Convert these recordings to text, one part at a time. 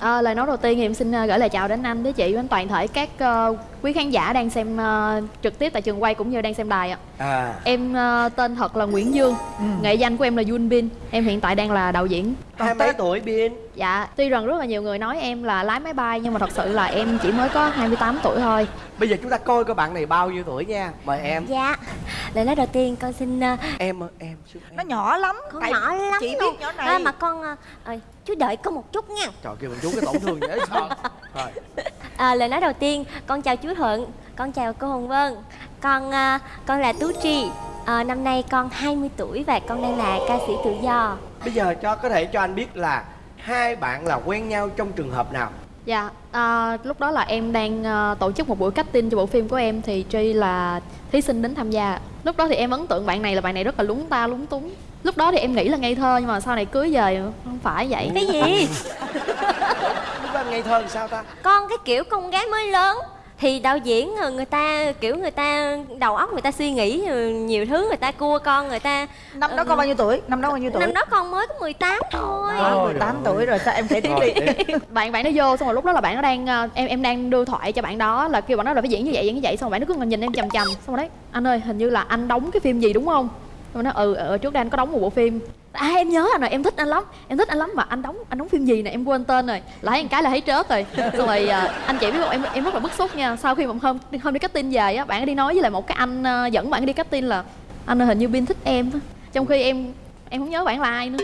À, lời nói đầu tiên thì em xin ờ, gửi lời chào đến anh, đến chị, đến toàn thể các uh, quý khán giả đang xem uh, trực tiếp tại trường quay cũng như đang xem đài ạ. À Em uh, tên thật là Nguyễn Dương, ừ. nghệ danh của em là Yun Bin. Em hiện tại đang là đạo diễn. Hai mấy tuổi Bin? Dạ, tuy rằng rất là nhiều người nói em là lái máy bay nhưng mà thật sự là em chỉ mới có 28 tuổi thôi. Bây giờ chúng ta coi coi bạn này bao nhiêu tuổi nha. Mời em. Dạ. Lời nói đầu tiên con xin uh, Em em xin em nó nhỏ lắm. Con Tại nhỏ lắm chị luôn. biết nhỏ này. À, Mà con uh, à, Chú đợi con một chút nha. Trời kêu mình chú cái tổn thương dễ sợ. Rồi. À, Lời nói đầu tiên Con chào chú Thuận Con chào cô Hồng Vân. Con uh, con là Tú Trì à, Năm nay con 20 tuổi Và con đang là ca sĩ tự do Bây giờ cho có thể cho anh biết là Hai bạn là quen nhau trong trường hợp nào Dạ, à, lúc đó là em đang uh, tổ chức một buổi casting cho bộ phim của em thì Tri là thí sinh đến tham gia. Lúc đó thì em ấn tượng bạn này là bạn này rất là lúng ta lúng túng. Lúc đó thì em nghĩ là ngây thơ nhưng mà sau này cưới về không phải vậy. Cái gì Lúc đó ngây thơ thì sao ta Con cái kiểu con gái mới lớn thì đạo diễn ờ, người ta kiểu người ta đầu óc người ta suy nghĩ ờ, nhiều thứ người ta cua con người ta năm đó Ừ. con bao nhiêu tuổi? Năm đó bao nhiêu tuổi? năm đó con mới có 18 thôi. Ờ, Ôi 18 trời tuổi rồi sao em kể tiếp đi? bạn bạn nó vô xong rồi lúc đó là bạn nó đang ờ, em em đang đưa thoại cho bạn đó là kêu bạn đó là phải diễn như vậy diễn như vậy xong rồi bạn nó cứ nhìn em chằm chằm xong rồi đấy anh ơi hình như là anh đóng cái phim gì đúng không xong rồi nó ừ ờ, trước đây anh có đóng một bộ phim. À em nhớ anh rồi em thích anh lắm em thích anh lắm mà anh đóng anh đóng phim gì nè em quên tên rồi. Lại một cái là thấy trớt rồi. Xong rồi ờ, anh chị biết không em em rất là bức xúc nha. Sau khi mà hôm hôm đi casting về á bạn ấy đi nói với lại một cái anh ờ, dẫn bạn ấy đi casting là anh ơi hình như bin thích em á." trong khi em em không nhớ bạn là ai nữa.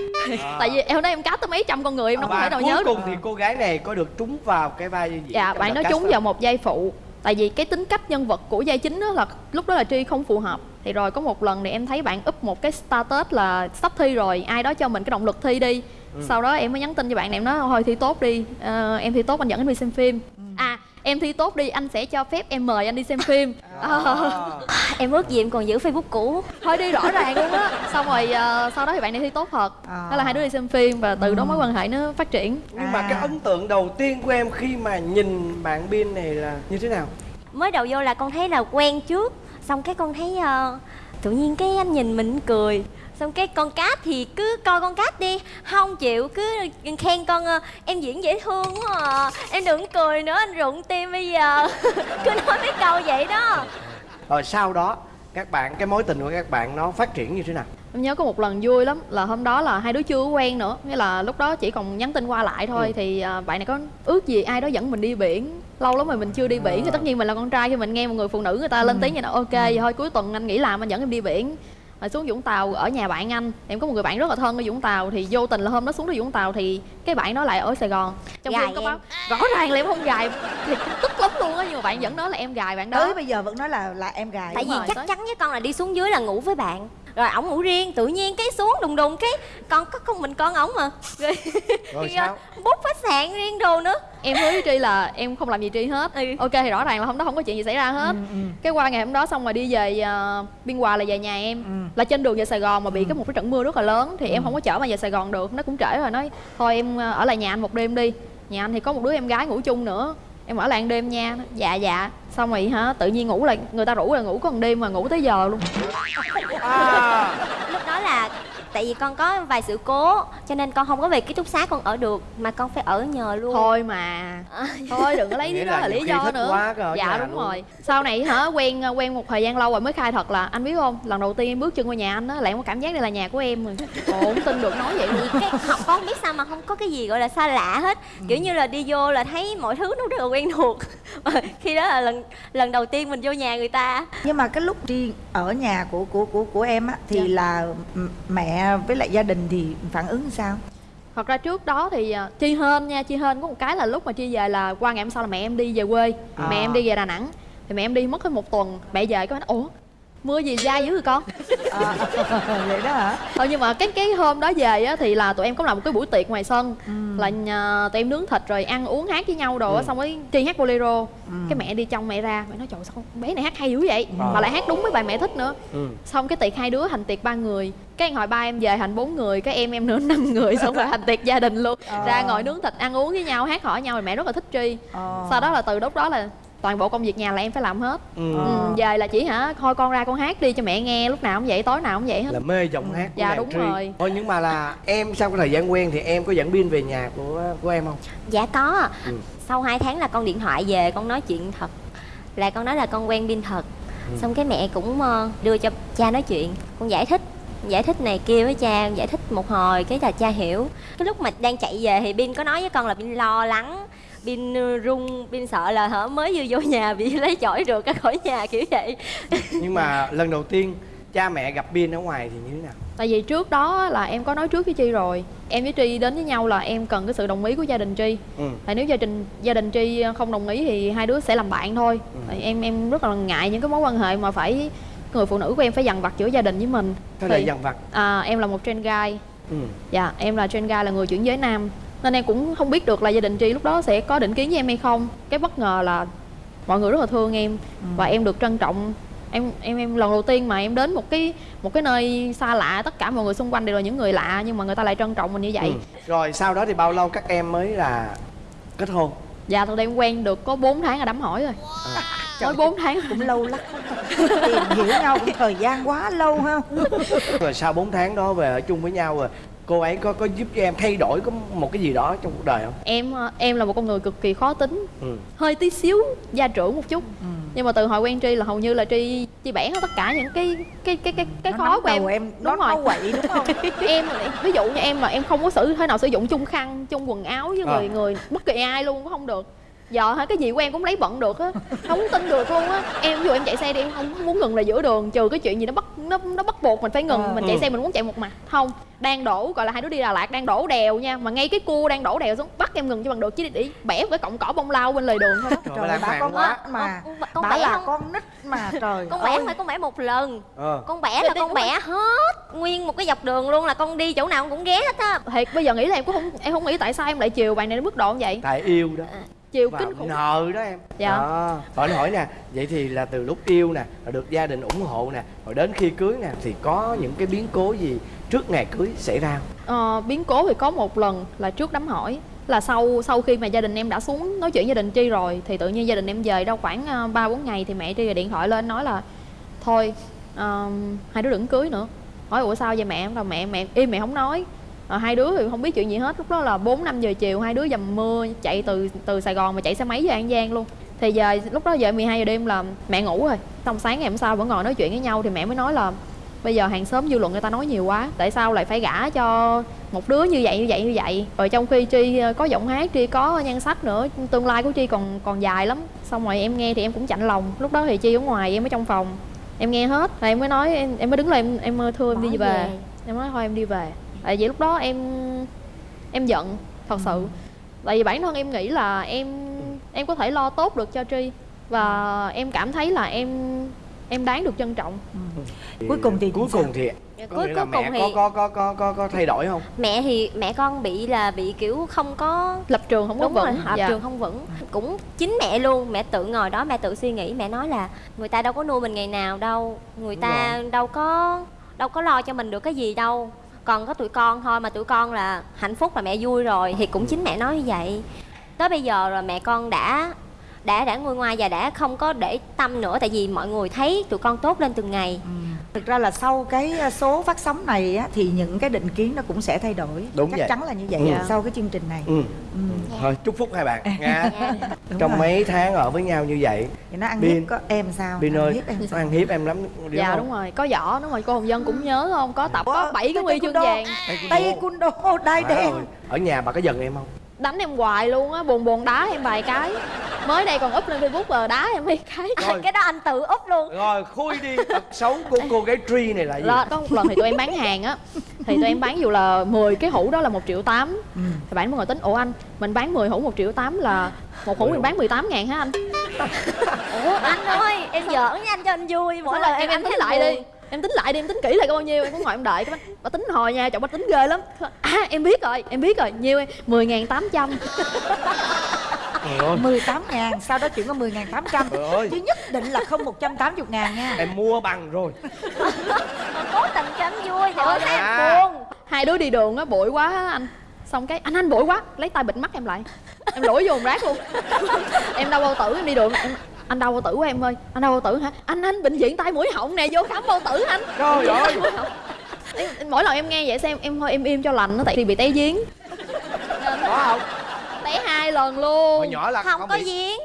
Tại vì em nói em cast tới mấy trăm con người em đâu có Và thể nào cuối nhớ được. cùng thì cô gái này có được trúng vào cái vai gì dạ bạn nói cast trúng vào một giai phụ tại vì cái tính cách nhân vật của giai chính đó là lúc đó là tri không phù hợp. Thì rồi có một lần thì em thấy bạn up một cái status là sắp thi rồi ai đó cho mình cái động lực thi đi. Sau đó em mới nhắn tin cho bạn này em nói thôi thi tốt đi Ờ, em thi tốt anh dẫn đi xem phim. À em thi tốt đi anh sẽ cho phép em mời anh đi xem phim. Ờ, em ước gì em còn giữ facebook cũ. Thôi đi rõ ràng luôn á. Xong rồi ờ, sau đó thì bạn này thi tốt thật. À. thế là hai đứa đi xem phim và từ đó mối quan hệ nó phát triển. Nhưng mà À. cái ấn tượng đầu tiên của em khi mà nhìn bạn Bin này là như thế nào? mới đầu vô là con thấy là quen trước. Xong cái con thấy ờ, tự nhiên cái anh nhìn mình cười xong cái con cát thì cứ coi con cát đi. Không chịu cứ khen con ờ, em diễn dễ thương quá à. em đừng cười nữa anh rụng tim bây giờ. Cứ nói mấy câu vậy đó. Rồi sau đó các bạn cái mối tình của các bạn nó phát triển như thế nào? Em nhớ có một lần vui lắm là hôm đó là hai đứa chưa có quen nữa. Nghĩa là lúc đó chỉ còn nhắn tin qua lại thôi. Ừ. Thì à, bạn này có ước gì ai đó dẫn mình đi biển. Lâu lắm rồi mình chưa đi biển thì tất nhiên mình là con trai Khi mình nghe một người phụ nữ người ta lên tiếng vậy là ok vậy thôi cuối tuần anh nghỉ làm anh dẫn em đi biển rồi xuống Vũng Tàu ở nhà bạn anh. Em có một người bạn rất là thân ở Vũng Tàu Thì vô tình là hôm đó xuống tới Vũng Tàu Thì cái bạn đó lại ở Sài Gòn. Trong khi Gài em có báo Rõ ràng là em không gài Thì tức lắm luôn á Nhưng mà bạn vẫn nói là em gài bạn đó. Tới bây giờ vẫn nói là là em gái tại Đúng vì rồi, chắc tới. chắn với con là đi xuống dưới là ngủ với bạn rồi ổng ngủ riêng tự nhiên cái xuống đùng đùng cái con có con mình con ổng mà. Rồi, Rồi sao? bút khách sạn riêng đồ nữa. Em hứa với tri là em không làm gì tri hết. Ừ. ok thì rõ ràng là hôm đó không có chuyện gì xảy ra hết. Cái qua ngày hôm đó xong rồi đi về uh, biên hòa là về nhà em. Ừ. là trên đường về sài gòn mà bị cái một cái trận mưa rất là lớn thì em không có chở mà về sài gòn được. Nó cũng trễ rồi nói thôi em ờ, ở lại nhà anh một đêm đi. Nhà anh thì có một đứa em gái ngủ chung nữa em ở lại ăn đêm nha. Dạ dạ. Xong rồi hả tự nhiên ngủ lại người ta rủ là ngủ có một đêm mà ngủ tới giờ luôn. À, lúc đó là tại vì con có vài sự cố cho nên con không có về ký túc xá con ở được mà con phải ở nhờ luôn. Thôi mà. Thôi đừng có lấy lý đó là là lý do nữa. quá dạ đúng luôn. rồi. Sau này hả quen quen một thời gian lâu rồi mới khai thật là anh biết không lần đầu tiên em bước chân qua nhà anh á lại có cảm giác đây là nhà của em rồi. Ồ, không tin được nói vậy luôn. Cái học con không biết sao mà không có cái gì gọi là xa lạ hết. Kiểu như là đi vô là thấy mọi thứ nó rất là quen thuộc. Khi đó là lần lần đầu tiên mình vô nhà người ta. Nhưng mà cái lúc đi ở nhà của của của của em á thì Dạ. là m- với lại gia đình thì phản ứng sao? Thật ra trước đó thì à, chi hên nha chi hên có một cái là lúc mà chi về là qua ngày hôm sau là mẹ em đi về quê. À. mẹ em đi về đà nẵng. Thì mẹ em đi mất hết một tuần mẹ về có nói ủa mưa gì dai dữ rồi con? À, vậy đó hả? Thôi nhưng mà cái cái hôm đó về á thì là tụi em có làm một cái buổi tiệc ngoài sân. Là nhà, tụi em nướng thịt rồi ăn uống hát với nhau đồ á xong rồi tri hát bolero. Cái mẹ đi trong mẹ ra mẹ nói trời sao bé này hát hay dữ vậy? Mà lại hát đúng với bài mẹ thích nữa. Ừ. xong cái tiệc hai đứa thành tiệc ba người. Cái hồi ba em về thành bốn người cái em em nữa năm người xong rồi thành tiệc gia đình luôn. Ra ngồi nướng thịt ăn uống với nhau hát hỏi nhau rồi mẹ rất là thích tri. Ờ. sau đó là từ lúc đó là toàn bộ công việc nhà là em phải làm hết ừ. ừ, về là chỉ hả thôi con ra con hát đi cho mẹ nghe lúc nào cũng vậy tối nào cũng vậy hết là mê giọng hát của Dạ, đúng Tri. rồi. thôi nhưng mà là em sau cái thời gian quen thì em có dẫn pin về nhà của của em không dạ có Ừ. sau 2 tháng là con điện thoại về con nói chuyện thật là con nói là con quen pin thật Ừ. xong cái mẹ cũng ờ, đưa cho cha nói chuyện con giải thích giải thích này kia với cha giải thích một hồi cái là cha hiểu cái lúc mà đang chạy về thì pin có nói với con là pin lo lắng pin ờ, run pin sợ là hở mới vừa vô nhà bị lấy chổi được ra khỏi nhà kiểu vậy. Nhưng mà lần đầu tiên cha mẹ gặp pin ở ngoài thì như thế nào? Tại vì trước đó là em có nói trước với chi rồi. Em với tri đến với nhau là em cần cái sự đồng ý của gia đình tri ừ. Tại nếu gia đình gia đình tri không đồng ý thì hai đứa sẽ làm bạn thôi. Ừ. tại em em rất là ngại những cái mối quan hệ mà phải người phụ nữ của em phải dằn vặt giữa gia đình với mình. Thế là Thì- dằn vặt. à, em là một trend guy. Ừ. Dạ em là trend guy là người chuyển giới nam nên em cũng không biết được là gia đình tri lúc đó sẽ có định kiến với em hay không. Cái bất ngờ là mọi người rất là thương em và em được trân trọng. Em em em lần đầu tiên mà em đến một cái một cái nơi xa lạ tất cả mọi người xung quanh đều là những người lạ nhưng mà người ta lại trân trọng mình như vậy. Ừ. rồi sau đó thì bao lâu các em mới là kết hôn? Dạ ra em quen được có 4 tháng là đám hỏi rồi. Trời mới 4 tháng. cũng lâu lắm. Tìm hiểu nhau cũng thời gian quá lâu ha. Rồi sau 4 tháng đó về ở chung với nhau rồi cô ấy có có giúp cho em thay đổi có một cái gì đó trong cuộc đời không? Em ờ, em là một con người cực kỳ khó tính. Ừ. Hơi tí xíu gia trưởng một chút. Ừ. nhưng mà từ hồi quen tri là hầu như là tri tri bẻ hết tất cả những cái cái cái cái cái Nó khó của em. em nó đúng rồi. nó quậy đúng không? Em là- ví dụ như em mà em không có sử thế nào sử dụng chung khăn chung quần áo với người À. người bất kỳ ai luôn cũng không được giờ hả? Cái gì của em cũng lấy bận được á. Không tin được luôn á. Em ví dụ em chạy xe đi em không muốn ngừng là giữa đường trừ cái chuyện gì nó bắt nó nó bắt buộc mình phải ngừng À. mình chạy Ừ. xe mình muốn chạy một mặt. Không đang đổ gọi là hai đứa đi Đà Lạt đang đổ đèo nha. Mà ngay cái cua đang đổ đèo xuống bắt em ngừng cho bằng được chứ để bẻ một cái cọng cỏ bông lau bên lề đường thôi đó. Trời, trời bà con quá nít mà con, con bà bẻ là không? con nít mà trời con bẻ phải con bẻ một lần. Ờ. Con bẻ là con bẻ hết nguyên một cái dọc đường luôn là con đi chỗ nào con cũng ghé hết á. Thiệt bây giờ nghĩ là em cũng không em không nghĩ tại sao em lại chiều bạn này đến mức độ như vậy. Tại yêu đó chiều và kinh khủng nợ đó em Dạ. đó. hỏi hỏi nè vậy thì là từ lúc yêu nè rồi được gia đình ủng hộ nè rồi đến khi cưới nè thì có những cái biến cố gì trước ngày cưới xảy ra? Ờ, biến cố thì có một lần là trước đám hỏi là sau sau khi mà gia đình em đã xuống nói chuyện gia đình tri rồi thì tự nhiên gia đình em về đâu khoảng ờ, ba bốn ngày thì mẹ tri điện thoại lên nói là thôi ờm, hai đứa đừng cưới nữa hỏi ủa sao vậy mẹ em là mẹ mẹ im mẹ không nói Ờ, hai đứa thì không biết chuyện gì hết. Lúc đó là bốn năm giờ chiều hai đứa dầm mưa chạy từ từ sài gòn mà chạy xe máy về an giang luôn. Thì giờ lúc đó giờ 12 giờ đêm là mẹ ngủ rồi. Xong sáng ngày hôm sau vẫn ngồi nói chuyện với nhau thì mẹ mới nói là bây giờ hàng xóm dư luận người ta nói nhiều quá tại sao lại phải gả cho một đứa như vậy như vậy như vậy? Rồi trong khi tri ờ, có giọng hát tri có nhan sắc nữa tương lai của tri còn còn dài lắm. Xong rồi em nghe thì em cũng chạnh lòng. Lúc đó thì chi ở ngoài em ở trong phòng. Em nghe hết. Rồi em mới nói em, em mới đứng lên em, em thưa em đi về. về. em nói thôi em đi về tại vì lúc đó em em giận thật sự. Tại vì bản thân em nghĩ là em em có thể lo tốt được cho tri và em cảm thấy là em em đáng được trân trọng. Cuối cùng thì cuối cùng thì Dạ, có cuối- cuối mẹ cùng có, thì- có có có có có thay đổi không? Mẹ thì mẹ con bị là bị kiểu không có lập trường không có đúng rồi vững. hợp Dạ. trường không vững. Cũng chính mẹ luôn. Mẹ tự ngồi đó mẹ tự suy nghĩ. Mẹ nói là người ta đâu có nuôi mình ngày nào đâu. Người Đúng ta đâu có đâu có lo cho mình được cái gì đâu còn có tụi con thôi mà tụi con là hạnh phúc là mẹ vui rồi thì cũng chính mẹ nói như vậy. Tới bây giờ rồi mẹ con đã đã đã nguôi ngoai và đã không có để tâm nữa tại vì mọi người thấy tụi con tốt lên từng ngày. Ừ. thực ra là sau cái số phát sóng này á, thì những cái định kiến nó cũng sẽ thay đổi Đúng chắc vậy. chắn là như vậy Ừ. sau cái chương trình này ừ. ừ. thôi chúc phúc hai bạn nha Đúng trong rồi. mấy tháng ở với nhau như vậy thì nó ăn Bin. hiếp có em sao Bin ơi hiếp em nó sao? ăn hiếp em lắm đúng dạ không? đúng rồi có võ đúng rồi cô hồng dân cũng nhớ không có tập có Ủa, bảy cái huy chương vàng taekwondo đai Má đen ở nhà bà có giận em không đánh em hoài luôn á buồn buồn đá em vài cái mới đây còn up lên facebook rồi đá em mấy cái. Rồi. cái đó anh tự úp luôn. Rồi khui đi. Tật xấu của cô gái Tri này là gì? Đó có một lần thì tụi em bán hàng á. Thì tụi em bán dù là 10 cái hũ đó là một triệu tám. Ừ. thì bạn mới ngồi tính ủa anh mình bán 10 hũ một triệu tám là một hũ mình bán 18 ngàn hả anh? Ủa anh ơi em giỡn với anh cho anh vui. Mỗi lần em em thấy lại buồn. đi em tính lại đi em tính kỹ là có bao nhiêu em cũng ngồi em đợi cái bà, bà tính hồi nha chồng bà tính ghê lắm. À em biết rồi em biết rồi nhiêu em? mười ngàn tám trăm. Trời ơi, 18 ngàn sau đó chuyển có 10 ngàn 800 Trời ơi. chứ nhất định là không 180 ngàn nha. Em mua bằng rồi. Cố tình cho anh vui thì ơi thấy À. anh buồn. Hai đứa đi đường á bụi quá á anh. Xong cái anh anh bụi quá lấy tay bịt mắt em lại. Em lủi vô một rác luôn. Em đau bao tử em đi đường em anh đau bao tử của em ơi. Anh đau bao tử hả? Anh anh bệnh viện tai mũi họng nè vô khám bao tử anh. Trời ơi. mỗi lần em nghe vậy xem em thôi em im cho lành nó tại vì bị té giếng. Có không té hai lần luôn. Hồi nhỏ là không, không có bị giếng.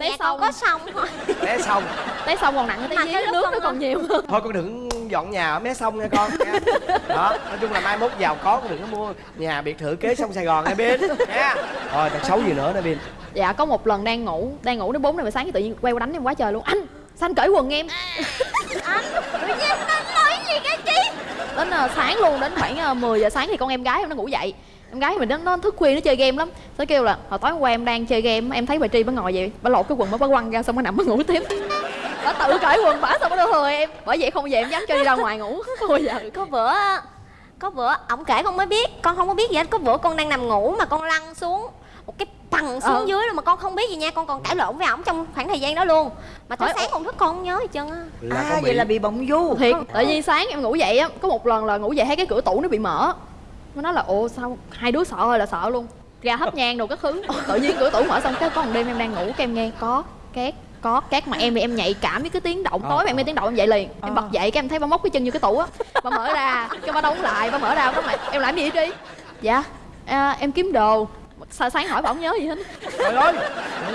Té xong. có sông thôi. Té xong. Té xong còn nặng hơn té cái giếng lúc nước nó còn nhiều hơn. Thôi con đừng dọn nhà ở mé sông nha con nha. Đó nói chung là mai mốt giàu có con đừng có mua nhà biệt thự kế sông sài gòn nha bin nha. Rồi tật xấu gì nữa nè bin dạ có một lần đang ngủ đang ngủ đến bốn giờ sáng cái tự nhiên quay qua đánh em quá trời luôn. Anh sao anh cởi quần em? Anh tự nhiên anh nói gì cái chi? Đến ờ, sáng luôn đến khoảng uh, 10 giờ sáng thì con em gái em nó ngủ dậy. Em gái mình nó, nó thức khuya nó chơi game lắm. Nó kêu là hồi tối hôm qua em đang chơi game em thấy bà tri bà ngồi vậy bà lột cái quần bà bà quăng ra xong bà nằm bà ngủ tiếp. Bà tự cởi quần bà xong bà đưa thừa em. Bởi vậy không giờ em dám cho đi ra ngoài ngủ. Bao giờ. Có bữa có bữa ổng kể con mới biết con không có biết gì hết. Có bữa con đang nằm ngủ mà con lăn xuống một cái bằng xuống Ờ. dưới luôn mà con không biết gì nha con còn cãi lộn với ổng trong khoảng thời gian đó luôn. Mà tới sáng con thức con không nhớ gì trơn á. Là à con vậy bị là bị bỗng du. Thiệt tự nhiên sáng em ngủ dậy á có một lần là ngủ dậy thấy cái cửa tủ nó bị mở. Nó nói là ồ sao hai đứa sợ ơi là sợ luôn. Ra hấp nhang đồ các thứ. Tự nhiên cửa tủ mở xong cái có một đêm em đang ngủ cái em nghe có két có két mà em thì em nhạy cảm với cái tiếng động Ờ, tối mà em nghe ờ. tiếng động em dậy liền. Em Ờ. bật dậy cái em thấy bà móc cái chân như cái tủ á bà mở ra cái bà đóng lại bà mở ra bà lại em làm gì vậy dạ à, em kiếm đồ sao sáng hỏi bà không nhớ gì hết? Trời ơi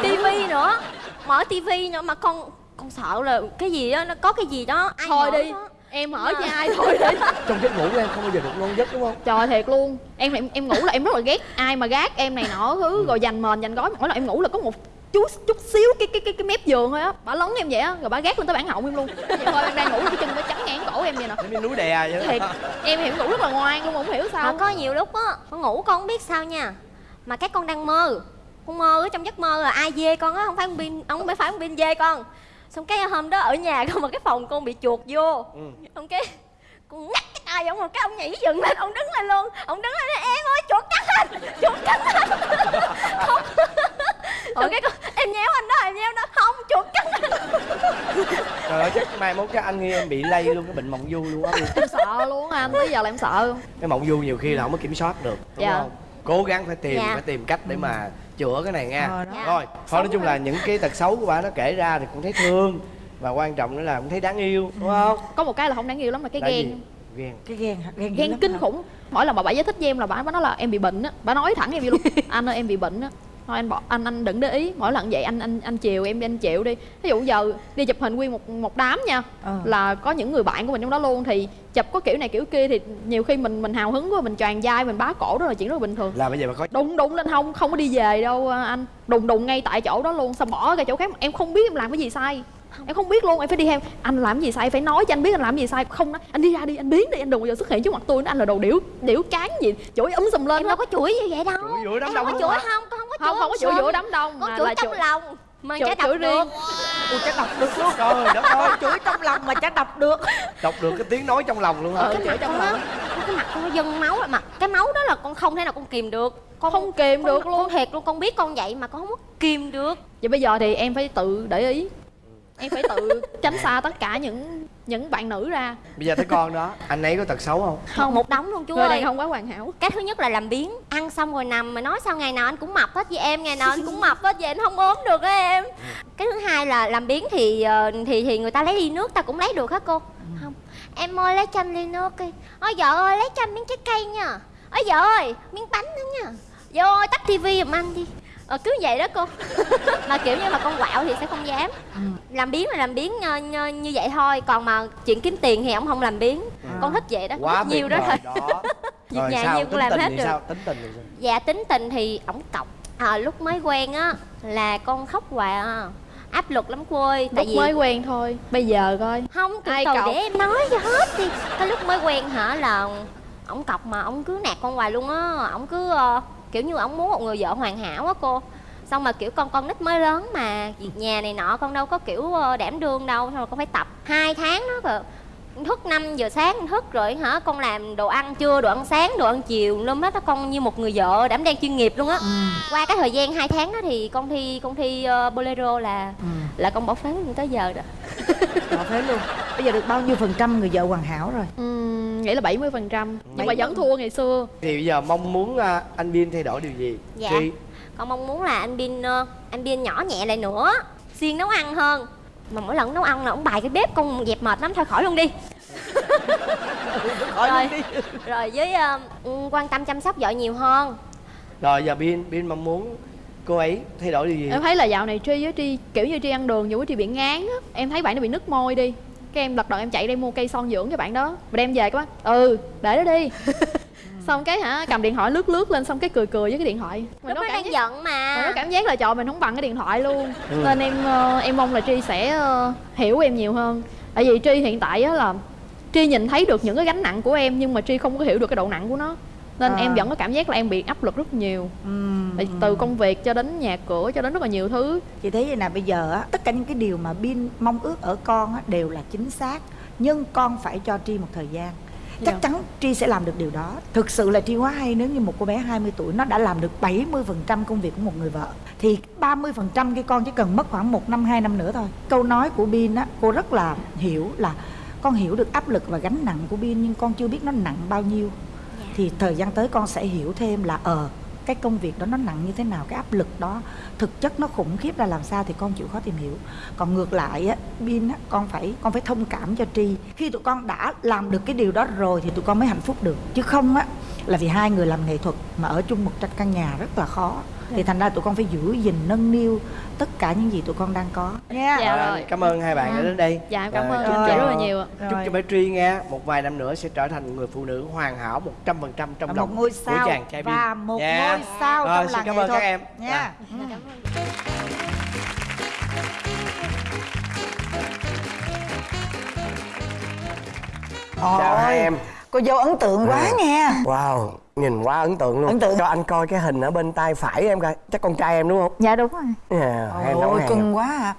tivi nữa. Mở tivi nữa mà con con sợ là cái gì á nó có cái gì đó. Ai thôi mở đi. đó. em ở cho ai thôi đi. Trong giấc ngủ của em không bao giờ được ngon giấc đúng không? Trời thiệt luôn. Em em, em ngủ là em rất là ghét ai mà gác em này nọ thứ rồi dành mền dành gói. Mỗi lần em ngủ là có một chút chút xíu cái cái cái, cái mép giường thôi á. Bà lấn em vậy á rồi bà gác lên tới bản họng em luôn. Vậy thôi em đang ngủ cái chân nó chắn ngang cổ em vậy nè. Giống như núi đè vậy thiệt đó em em ngủ rất là ngoan luôn mà không hiểu mà sao có nhiều lúc á con ngủ con không biết sao nha mà cái con đang mơ. Con mơ ở trong giấc mơ là ai dê con á không phải con pin không phải phải con pin dê con. Xong cái hôm đó ở nhà con mà cái phòng con bị chuột vô. Ừ. xong cái con ngắt cái tay ông mà cái ông nhảy dựng lên ông đứng lên luôn. Ông đứng lên nói, em ơi chuột cắn anh chuột cắn anh. Không. Xong cái con em nhéo anh đó em nhéo đó không chuột cắn anh. Trời ơi chắc mai mốt chắc anh nghi em bị lây luôn cái bệnh mộng du luôn á. Em sợ luôn anh tới giờ là em sợ cái mộng du nhiều khi là không có kiểm soát được đúng Dạ. không cố gắng phải tìm Dạ. phải tìm cách để mà chữa cái này nha Ờ. Dạ. rồi thôi nói chung là những cái tật xấu của bà nó kể ra thì cũng thấy thương và quan trọng nữa là cũng thấy đáng yêu đúng không có một cái là không đáng yêu lắm là cái Là ghen gì? ghen cái ghen hả? ghen, ghen kinh hả? khủng mỗi lần mà bà giải thích với em là bà, bà nói là em bị bệnh á bà nói thẳng em luôn anh ơi em bị bệnh á thôi anh bỏ anh anh đừng để ý. Mỗi lần vậy anh anh anh chiều em đi anh chịu đi. Ví dụ giờ đi chụp hình nguyên một một đám nha Ờ. là có những người bạn của mình trong đó luôn thì chụp có kiểu này kiểu kia thì nhiều khi mình mình hào hứng quá mình tràn vai mình bá cổ đó là chuyện rất là bình thường. Là bây giờ bà có đụng đụng lên hông không có đi về đâu à, anh. Đụng đụng ngay tại chỗ đó luôn xong bỏ ra chỗ khác. Em không biết em làm cái gì sai em không biết luôn em phải đi theo. Anh làm cái gì sai phải nói cho anh biết anh làm cái gì sai. Không nói anh đi ra đi anh biến đi. Anh đừng bao giờ xuất hiện trước mặt tôi nữa. Anh là đồ điểu điểu cán gì chửi ấm sùm lên em đâu có chửi như vậy đâu. Chửi giữa đám em đông không có chửi không con không có chửi không không có chửi giữa đám đông. Con mà chửi trong lòng mà chửi- chả đọc chửi được. Ui, chắc đọc được luôn. Trời đất ơi chửi trong lòng mà chắc đọc được. Đọc được cái tiếng nói trong lòng luôn hả? Ừ, cái chửi trong lòng. cái mặt con nó dâng máu mà. Cái máu đó là con không thể nào con kìm được. Con Không kìm con- được luôn. con thiệt luôn con biết con vậy mà con không có kìm được. Vậy bây giờ thì em phải tự để ý em phải tự tránh xa tất cả những những bạn nữ ra. Bây giờ thấy con đó anh ấy có tật xấu không? Không. Một đống luôn chú người ơi. đàn không quá hoàn hảo. Cái thứ nhất là làm biến ăn xong rồi nằm mà nói sao ngày nào anh cũng mập hết với em ngày nào anh cũng mập hết vậy anh không ốm được á em. Cái thứ hai là làm biến thì ờ, thì thì người ta lấy ly nước ta cũng lấy được hả cô? Không. Em ơi lấy cho anh ly nước đi. Ôi vợ ơi lấy cho anh miếng trái cây nha. Ôi vợ ơi miếng bánh nữa nha. Vợ ơi tắt tivi giùm anh đi ờ, cứ vậy đó cô. Mà kiểu như mà con quạo thì sẽ không dám. Làm biến là làm biến như, như, như vậy thôi. Còn mà chuyện kiếm tiền thì ông không làm biến. Con thích vậy đó. Quá thích nhiều đó. thôi đó. Việc rồi nhà sao? nhiêu cũng làm tình hết thì được. sao? Tính tình thì sao? Dạ tính tình thì ổng cọc. À, Lúc mới quen á là con khóc hoài à. Áp lực lắm cô ơi. Tại lúc vì mới quen thôi. Bây giờ coi. Không ai từ cọc? để em nói cho hết đi. Cái lúc mới quen hả là ổng cọc mà ổng cứ nạt con hoài luôn á. Ổng cứ ờ, kiểu như ổng muốn một người vợ hoàn hảo á cô. Xong mà kiểu con con nít mới lớn mà Việc nhà này nọ con đâu có kiểu ờ, đảm đương đâu Xong rồi con phải tập hai tháng đó rồi thức 5 giờ sáng thức rồi hả con làm đồ ăn trưa đồ ăn sáng đồ ăn chiều luôn hết á con như một người vợ đảm đang chuyên nghiệp luôn á. Qua cái thời gian 2 tháng đó thì con thi con thi ờ, bolero là ừ. là con bỏ phế tới giờ rồi Bỏ phế luôn. Bây giờ được bao nhiêu phần trăm người vợ hoàn hảo rồi? Ừm, nghĩ là 70% phần trăm. Nhưng mà vẫn thua ngày xưa. Thì bây giờ mong muốn à, anh Biên thay đổi điều gì? Dạ. Tri con mong muốn là anh Bin ờ, anh Bin nhỏ nhẹ lại nữa. Siêng nấu ăn hơn. Mà mỗi lần nấu ăn là ông bài cái bếp con dẹp mệt lắm thôi khỏi luôn đi. Rồi rồi với ừ, quan tâm chăm sóc vợ nhiều hơn. Rồi giờ Bin Bin mong muốn cô ấy thay đổi điều gì? Em thấy là dạo này tri với tri kiểu như tri ăn đường nhiều quá tri bị ngán á. Em thấy bạn nó bị nứt môi đi. Cái em lật đật em chạy đi mua cây son dưỡng cho bạn đó. Và đem về các bác ừ để đó đi. Xong cái hả cầm điện thoại lướt lướt lên xong cái cười cười với cái điện thoại. Lúc đó cảm đang giác- giận mà. mà nó cảm giác là trời mình không bằng cái điện thoại luôn. Nên em ờ, em mong là tri sẽ ờ, hiểu em nhiều hơn. Tại vì tri hiện tại á là tri nhìn thấy được những cái gánh nặng của em nhưng mà tri không có hiểu được cái độ nặng của nó nên À. em vẫn có cảm giác là em bị áp lực rất nhiều. Tại từ công việc cho đến nhà cửa cho đến rất là nhiều thứ. Chị thấy vậy nè bây giờ á tất cả những cái điều mà bin mong ước ở con á đều là chính xác. Nhưng con phải cho tri một thời gian. Chắc Dạ. chắn tri sẽ làm được điều đó. Thực sự là tri quá hay nếu như một cô bé 20 tuổi nó đã làm được 70% công việc của một người vợ thì 30% cái con chỉ cần mất khoảng một năm hai năm nữa thôi. Câu nói của bin á cô rất là hiểu là con hiểu được áp lực và gánh nặng của bin nhưng con chưa biết nó nặng bao nhiêu thì thời gian tới con sẽ hiểu thêm là ờ cái công việc đó nó nặng như thế nào, cái áp lực đó, thực chất nó khủng khiếp ra làm sao thì con chịu khó tìm hiểu. Còn ngược lại á, bin á, con phải con phải thông cảm cho tri. Khi tụi con đã làm được cái điều đó rồi thì tụi con mới hạnh phúc được. Chứ không á là vì hai người làm nghệ thuật mà ở chung một tranh căn nhà rất là khó. Thì thành ra tụi con phải giữ gìn nâng niu tất cả những gì tụi con đang có. Nha Dạ Rồi, rồi. cảm ơn hai bạn đã đến đây. Dạ cảm ơn. chúc chị cho- rất là nhiều ạ. chúc Rồi. cho bé Tri nghe một vài năm nữa sẽ trở thành một người phụ nữ hoàn hảo 100% trong lòng một ngôi của sao chàng trai và một Nha. ngôi sao Rồi, trong xin làng cảm ơn các em. nha Dạ, cảm ơn chào hai em cô dâu ấn tượng quá nha. Wow nhìn quá ấn tượng luôn. Ấn tượng. cho anh coi cái hình ở bên tay phải em coi. Chắc con trai em đúng không? Dạ đúng rồi. Yeah, nấu Ôi cưng quá à.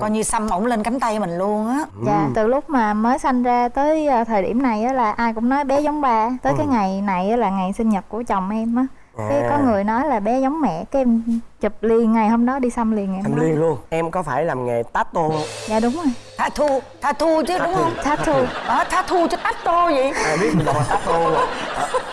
Coi như xăm ổng lên cánh tay mình luôn á. Dạ từ lúc mà mới sanh ra tới à, thời điểm này á là ai cũng nói bé giống ba. Tới cái ngày này á là ngày sinh nhật của chồng em á Cái có người nói là bé giống mẹ Cái em chụp liền ngày hôm đó đi xăm liền ngày đó. liên luôn. Em có phải làm nghề tattoo không? Dạ đúng rồi. Tha thu, tha thu chứ đúng không? Tattoo tha thu chứ tô vậy ai biết mình đọc là tattoo rồi.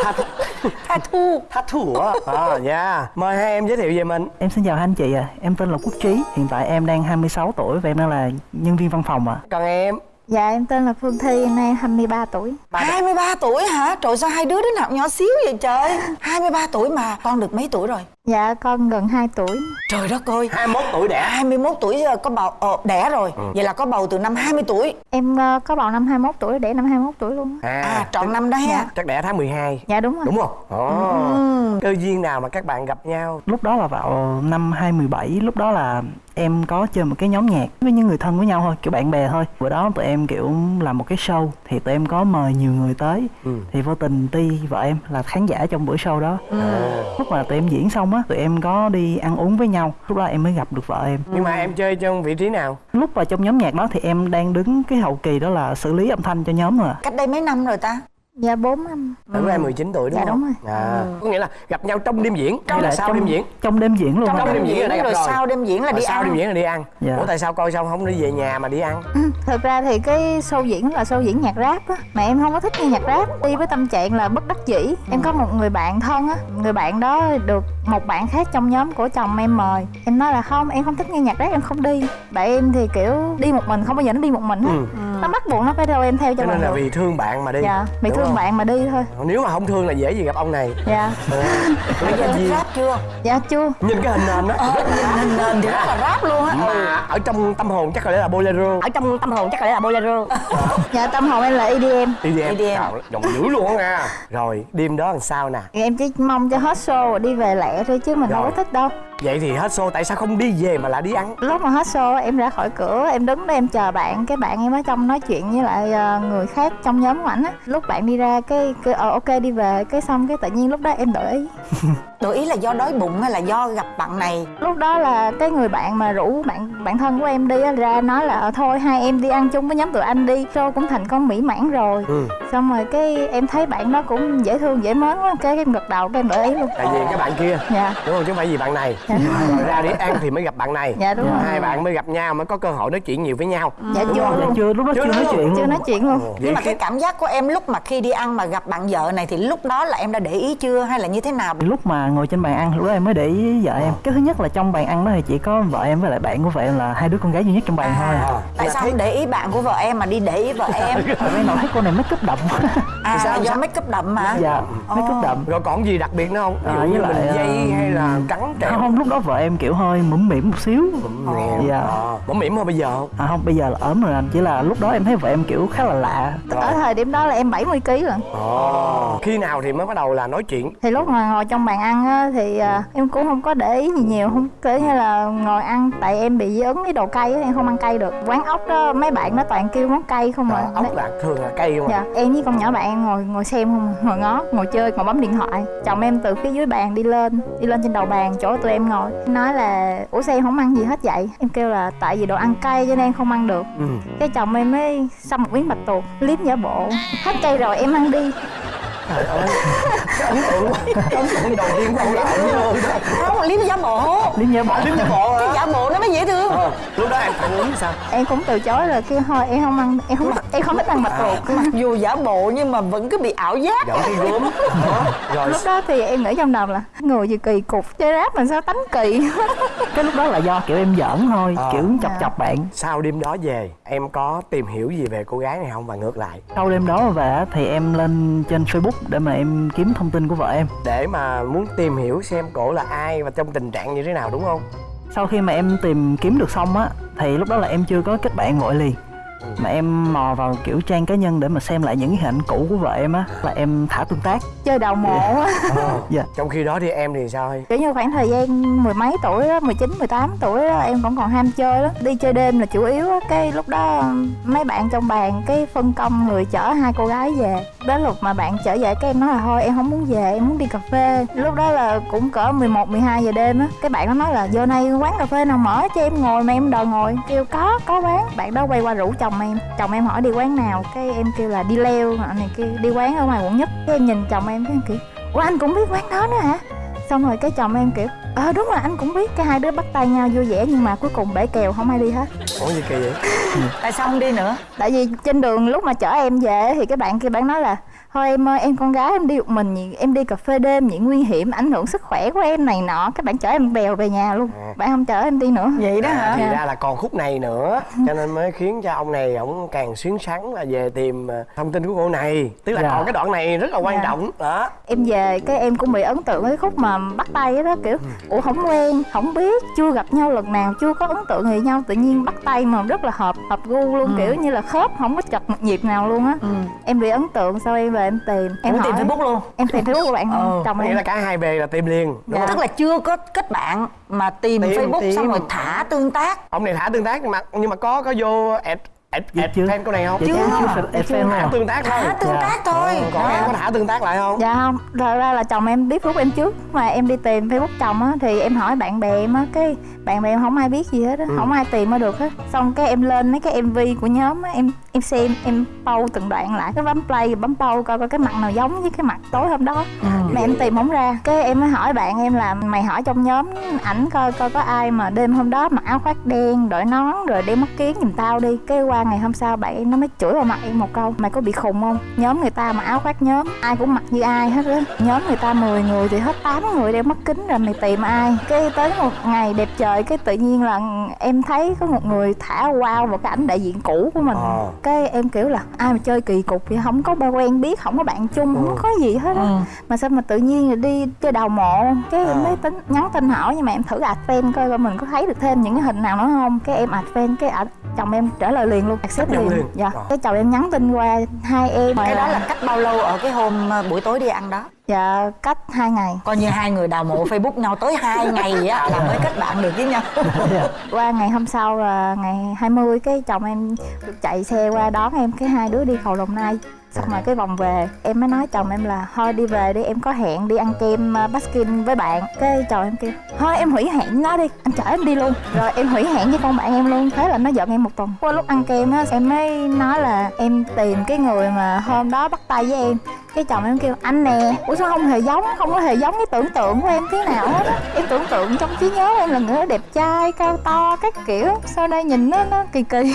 Tattoo Tha thu. Tattoo á à dạ. Mời hai em giới thiệu về mình. Em xin chào hai anh chị ạ, em tên là Quốc Trí Hiện tại em đang 26 tuổi và em đang là nhân viên văn phòng ạ. Còn em Dạ em tên là Phương Thi, em nay 23 tuổi. 23 tuổi hả? Trời sao hai đứa đứa nào nhỏ xíu vậy trời? 23 tuổi mà con được mấy tuổi rồi? Dạ con gần 2 tuổi. Trời đất ơi. 21 tuổi đẻ. 21 tuổi ờ, có bầu ờ, đẻ rồi. Vậy là có bầu từ năm 20 tuổi. Em ờ, có bầu năm 21 tuổi, để năm 21 tuổi luôn. Á. À trọn năm đó ha. Chắc đẻ tháng 12 Dạ đúng rồi. Đúng không? Ồ. Cơ duyên nào mà các bạn gặp nhau? Lúc đó là vào năm 2017 Lúc đó là em có chơi một cái nhóm nhạc với những người thân với nhau thôi, kiểu bạn bè thôi. Bữa đó tụi em kiểu làm một cái show Thì tụi em có mời nhiều người tới. Ừ. Thì vô tình Ti, vợ em là khán giả trong buổi show đó. Lúc mà tụi em diễn xong á, tụi em có đi ăn uống với nhau. Lúc đó em mới gặp được vợ em. Nhưng mà em chơi trong vị trí nào? Lúc vào trong nhóm nhạc đó thì em đang đứng cái hậu kỳ đó là xử lý âm thanh cho nhóm rồi ạ. Cách đây mấy năm rồi ta? Dạ 4 năm. Lúc em 19 tuổi đúng Dạ, không? đúng à, có nghĩa là gặp nhau trong đêm diễn Hay hay là sau trong, đêm diễn? Trong đêm diễn luôn. Trong đêm diễn đây gặp rồi rồi. sau đêm diễn là Rồi đi sau ăn. đêm diễn là đi ăn. Dạ. ủa tại sao coi xong không đi về nhà mà đi ăn? Thực ra thì cái show diễn là show diễn nhạc rap á. Mà em không có thích nghe nhạc rap. Đi với tâm trạng là bất đắc dĩ. Em có một người bạn thân á. Người bạn đó được một bạn khác trong nhóm của chồng em mời. Em nói là không, em không thích nghe nhạc rap, em không đi. Bạn em thì kiểu đi một mình, không bao giờ nó đi một mình hết Ừ. Nó bắt buộc nó phải theo em theo cho nên là được vì thương bạn mà đi. Dạ, bị Đúng thương không? bạn mà đi thôi. Nếu mà không thương là dễ gì gặp ông này. Dạ, Ờ, Bây giờ thích rap chưa? dạ chưa. Nhìn cái hình nền đó. Nhìn nền thì rất là rap luôn á. Mà ở trong tâm hồn chắc có lẽ là bolero. Ở trong tâm hồn chắc là bolero. Dạ tâm hồn em là EDM EDM EDM. Trời, giọng dữ luôn á nha. Rồi đêm đó làm sao nè? Em chỉ mong cho hết show rồi đi về lẹ thôi chứ mình Rồi. đâu có thích đâu vậy thì hết show tại sao không đi về mà lại đi ăn? Lúc mà hết show em ra khỏi cửa em đứng đó em chờ bạn cái bạn em ở trong nói chuyện với lại ờ, người khác trong nhóm của ảnh á. Lúc bạn đi ra cái cái ờ ok đi về cái xong cái tự nhiên lúc đó em đổi ý Đổi ý là do đói bụng hay là do gặp bạn này? Lúc đó là cái người bạn mà rủ bạn bạn thân của em đi á, ra nói là "Ờ, thôi hai em đi ăn chung với nhóm tụi anh đi. Show cũng thành con mỹ mãn rồi. Ừ. xong rồi cái em thấy bạn đó cũng dễ thương dễ mến quá cái em gật đầu cái em đổi ý luôn. Tại vì cái bạn kia. Dạ. Đúng không? Chứ không phải vì bạn này. Rồi. Ra đi ăn thì mới gặp bạn này. Dạ, đúng rồi. hai bạn mới gặp nhau mới có cơ hội nói chuyện nhiều với nhau. Dạ chưa dạ luôn. Chưa. Lúc đó Chưa chưa nói luôn. chuyện chưa luôn. nói chuyện luôn. Nhưng mà cái cảm giác của em lúc mà khi đi ăn mà gặp bạn vợ này thì lúc đó là em đã để ý chưa hay là như thế nào? Lúc mà ngồi trên bàn ăn lúc đó em mới để ý với vợ em. Cái thứ nhất là trong bàn ăn đó thì chỉ có vợ em với lại bạn của vợ em là hai đứa con gái duy nhất trong bàn thôi. À. tại Là sao thấy- không để ý bạn của vợ em mà đi để ý vợ em? Tại vì nào thấy cô này make up đậm. À Sao, do make up đậm mà. Dạ make up đậm. Rồi còn gì đặc biệt nữa không? Ví À, dụ với như lại, mình dây ờ, hay là cắn không, kẹo không lúc đó vợ em kiểu hơi mũm mỉm một xíu. Dạ. À, bấm mỉm hơn bây giờ không? À không bây giờ là ốm rồi anh. Chỉ là lúc đó em thấy vợ em kiểu khá là lạ. Ở thời điểm đó là em 70 kg rồi. Ồ. khi nào thì mới bắt đầu là nói chuyện? Thì lúc mà ngồi trong bàn ăn á, thì à, em cũng không có để ý gì nhiều không kiểu như là ngồi ăn tại em bị dị ứng với đồ cay em không ăn cay được. Quán ốc đó mấy bạn nó toàn kêu món cay không à, ốc là thường là cây không dạ em với con nhỏ bạn em ngồi ngồi xem không ngồi ngó ngồi chơi ngồi bấm điện thoại. Chồng em từ phía dưới bàn đi lên đi lên trên đầu bàn chỗ tụi em ngồi. Nói là ủa sao em không ăn gì hết vậy? Em kêu là tại vì đồ ăn cay cho nên em không ăn được. Ừ. cái chồng em mới xăm một miếng bạch tuộc liếm giả bộ. Hết cay rồi em ăn đi trời ơi. Cái ấn tượng ấn tượng đầu tiên của ông là ấn tượng đó không liếm giả bộ lý nhớ bỏ liếm giả bộ cái hả giả bộ nó mới dễ thương. Ờ, lúc đó em phản ứng sao? Em cũng từ chối rồi kêu thôi em không ăn em không em không thích ăn bạch tuộc mặc dù giả bộ nhưng mà vẫn cứ bị ảo giác. Cái gốm. Đó. rồi. Lúc đó thì em nghĩ trong đầu là người gì kỳ cục chơi rap mà sao tánh kỳ? Cái lúc đó là do kiểu em giỡn thôi À. kiểu chọc chọc bạn. Sau đêm đó về em có tìm hiểu gì về cô gái này không? Và ngược lại. Sau đêm đó về á, thì em lên trên facebook để mà em kiếm thông tin của vợ em. Để mà muốn tìm hiểu xem cổ là ai và trong tình trạng như thế nào đúng không? Sau khi mà em tìm kiếm được xong á thì lúc đó là em chưa có kết bạn vội liền mà em mò vào kiểu trang cá nhân để mà xem lại những cái hình ảnh cũ của vợ em á là em thả tương tác. Chơi đầu mộ á. Dạ. trong khi đó thì em thì sao hay? Kiểu như khoảng thời gian mười mấy tuổi đó, 19, 18 tuổi đó, em vẫn còn ham chơi lắm. Đi chơi đêm là chủ yếu á, cái lúc đó mấy bạn trong bàn cái phân công người chở hai cô gái về. Đến lúc mà bạn chở về cái em nói là thôi em không muốn về, em muốn đi cà phê. Lúc đó là cũng cỡ 11, 12 giờ đêm á Cái bạn nó nói là giờ này quán cà phê nào mở cho em ngồi mà em đòi ngồi. Kêu có, có quán. Bạn đó quay qua rủ chồng em Chồng em hỏi đi quán nào Cái em kêu là đi leo, anh này kêu đi quán ở ngoài quận nhất. Cái em nhìn chồng em cái em kiểu Ủa anh cũng biết quán đó nữa hả? xong rồi cái chồng em kiểu ờ đúng rồi anh cũng biết. Cái hai đứa bắt tay nhau vui vẻ nhưng mà cuối cùng bể kèo không ai đi hết. Ủa gì kỳ vậy? Tại sao không đi nữa? Tại vì trên đường lúc mà chở em về thì cái bạn kia bạn nói là thôi em ơi em con gái em đi một mình nhỉ, em đi cà phê đêm nhỉ? Nguy hiểm ảnh hưởng sức khỏe của em này nọ. Các bạn chở em bèo về nhà luôn. À. bạn không chở em đi nữa. Vậy đó à, hả? thì ra là còn khúc này nữa. Cho nên mới khiến cho ông này ông càng xuyến xắn là về tìm ờ, thông tin của cô này. Tức là Dạ. còn cái đoạn này rất là quan Dạ. trọng. Đó. Em về cái em cũng bị ấn tượng với cái khúc mà bắt tay đó kiểu ủa không quen không biết chưa gặp nhau lần nào chưa có ấn tượng gì nhau. Tự nhiên bắt tay mà rất là hợp hợp gu luôn kiểu như là khớp không có chật một nhịp nào luôn á. Em bị ấn tượng sau em về em tìm. Em tìm hỏi- facebook luôn. Em tìm facebook của bạn Ừ. chồng em. là cả hai bề là tìm liền. Đúng Dạ. không? Tức là chưa có kết bạn mà tìm, Tìm, facebook tìm. xong rồi thả tương tác. Ông này thả tương tác nhưng mà nhưng mà có có vô add add, Dạ add chưa. này không? Chưa. thả tương tác thôi. Thả tương Dạ. tác thôi. Còn em có thả tương tác lại không? Dạ không. Thật ra là chồng em biết facebook em trước mà em đi tìm facebook chồng á thì em hỏi bạn bè em á cái bạn bè em không ai biết gì hết á không ai tìm ra được hết xong cái em lên mấy cái mv của nhóm á em em xem em pause từng đoạn lại cái bấm play bấm pause coi coi cái mặt nào giống với cái mặt tối hôm đó. Mà em tìm không ra. Cái em mới hỏi bạn em là mày hỏi trong nhóm ảnh coi coi có ai mà đêm hôm đó mặc áo khoác đen đội nón rồi đeo mắt kiến giùm tao đi. Cái qua ngày hôm sau bạn em nó mới chửi vào mặt em một câu mày có bị khùng không? Nhóm người ta mà áo khoác nhóm ai cũng mặc như ai hết á. Nhóm người ta 10 người thì hết 8 người đeo mắt kính rồi mày tìm ai? Cái tới một ngày đẹp trời cái tự nhiên là em thấy có một người thả wow vào cái ảnh đại diện cũ của mình. Ờ. cái em kiểu là ai mà chơi kỳ cục vậy không có ba quen biết không có bạn chung không có gì hết á. Mà sao mà tự nhiên đi chơi đào mộ cái em mới tính nhắn tin hỏi nhưng mà em thử add fan coi coi mình có thấy được thêm những cái hình nào nữa không. Cái em add fan cái ảnh chồng em trả lời liền luôn accept liền. liền. dạ. Ờ. cái chồng em nhắn tin qua hai em. Cái đó là cách bao lâu ở cái hôm ờ, buổi tối đi ăn đó dạ cách hai ngày. Coi như hai người đào mộ facebook nhau tới hai ngày á là mới kết bạn được với nhau. Qua ngày hôm sau là ngày 20 cái chồng em được chạy xe qua đón em cái hai đứa đi cầu đồng nai. Xong rồi cái vòng về em mới nói chồng em là thôi đi về đi em có hẹn đi ăn kem uh, baskin với bạn. Cái chồng em kêu thôi em hủy hẹn nó đi anh chở em đi luôn. Rồi em hủy hẹn với con bạn em luôn thế là nó giận em một tuần. Qua lúc ăn kem á em mới nói là em tìm cái người mà hôm đó bắt tay với em cái chồng em kêu anh nè. Ủa sao không hề giống không có hề giống cái tưởng tượng của em tí nào hết á. Em tưởng tượng trong trí nhớ em là người đó đẹp trai cao to các kiểu. Sau đây nhìn nó nó kỳ kỳ.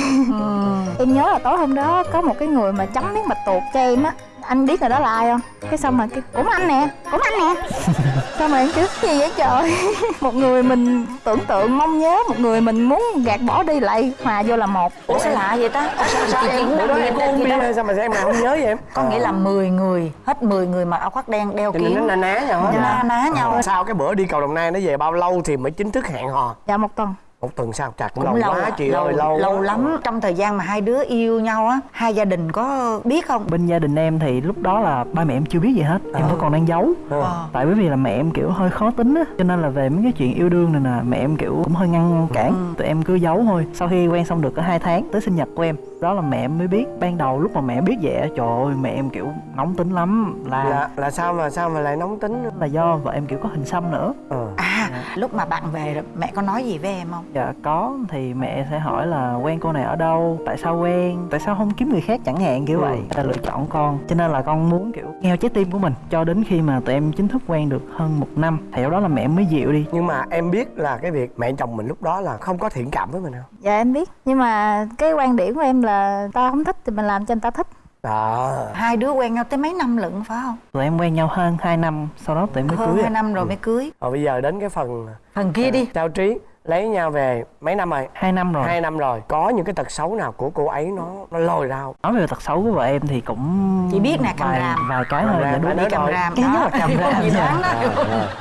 Em nhớ là tối hôm đó có một cái người mà chấm miếng bạch tuộc cho em á anh biết người đó là ai không? Cái xong mà cái cũng anh nè cũng anh nè. Xong rồi em kiểu gì vậy trời? Một người mình tưởng tượng mong nhớ một người mình muốn gạt bỏ đi lại hòa vô là một. Ủa sao lạ vậy ta? Sao, sao em bữa đó em có uống bia hay sao mà em nào không nhớ vậy em? Có nghĩa là 10 người hết 10 người mặc áo khoác đen đeo nên nó kiếm na ná nhau na ná nhau. sau cái bữa đi cầu đồng nai nó về bao lâu thì mới chính thức hẹn hò? Dạ một tuần một tuần sau chặt cũng lâu lâu quá á, chị lâu, ơi lâu lâu quá. lắm. Trong thời gian mà hai đứa yêu nhau á hai gia đình có biết không? Bên gia đình em thì lúc đó là ba mẹ em chưa biết gì hết. Em vẫn còn đang giấu. Ờ. tại bởi vì là mẹ em kiểu hơi khó tính á. Cho nên là về mấy cái chuyện yêu đương này nè mẹ em kiểu cũng hơi ngăn cản. Tụi em cứ giấu thôi. Sau khi quen xong được có hai tháng tới sinh nhật của em đó là mẹ em mới biết. Ban đầu lúc mà mẹ biết vậy trời ơi mẹ em kiểu nóng tính lắm. Là là là sao mà sao mà lại nóng tính? Là do vợ em kiểu có hình xăm nữa. Ờ. à lúc mà bạn về mẹ có nói gì với em không dạ có. Thì mẹ sẽ hỏi là quen cô này ở đâu? Tại sao quen? Tại sao không kiếm người khác chẳng hạn? kiểu Ừ. vậy. Người ta lựa chọn con. Cho nên là con muốn kiểu nghe trái tim của mình. Cho đến khi mà tụi em chính thức quen được hơn một năm thì lúc đó là mẹ mới dịu đi. Nhưng mà em biết là cái việc mẹ chồng mình lúc đó là không có thiện cảm với mình không? Dạ em biết. Nhưng mà cái quan điểm của em là ta không thích thì mình làm cho người ta thích. Đó hai đứa quen nhau tới mấy năm lận phải không? Tụi em quen nhau hơn 2 năm sau đó tụi em mới hơn cưới hai ạ. năm rồi mới cưới. Rồi bây giờ đến cái phần phần kia đi. Trao trí lấy nhau về mấy năm rồi? Hai năm rồi. Hai năm rồi. Có những cái tật xấu nào của cô ấy nó nó lồi ra không nói về tật xấu của vợ em thì cũng Chị biết nè, cầm vài, ràm. vài cái thôi ràm, dạ đúng. cầm ràm cái nhất là cầm gì dạ.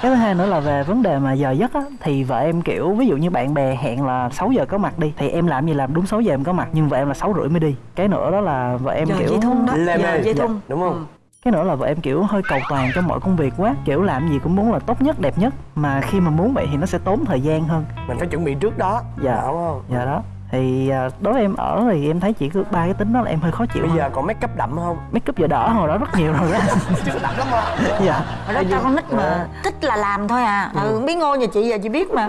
cái thứ hai nữa là về vấn đề mà giờ giấc á thì vợ em kiểu ví dụ như bạn bè hẹn là 6 giờ có mặt đi thì em làm gì làm đúng 6 giờ em có mặt nhưng vợ em là sáu rưỡi mới đi. Cái nữa đó là vợ em giờ kiểu dây thun đó. Lê giờ mê. dây Dạ, thun đúng không? Ừ. cái nữa là vợ em kiểu hơi cầu toàn trong mọi công việc quá kiểu làm gì cũng muốn là tốt nhất đẹp nhất. Mà khi mà muốn vậy thì nó sẽ tốn thời gian hơn. Mình phải chuẩn bị trước đó Dạ. đúng không? Dạ đó. Thì à, đối với em ở thì em thấy chỉ cứ ba cái tính đó là em hơi khó chịu bây hơn. giờ còn make up đậm không? Make up giờ đỡ hồi đó rất nhiều rồi đó. Chưa đậm lắm mà dạ. Hồi đó cho con nít mà thích là làm thôi à. Ừ, biết ngô nhà chị giờ chị biết mà.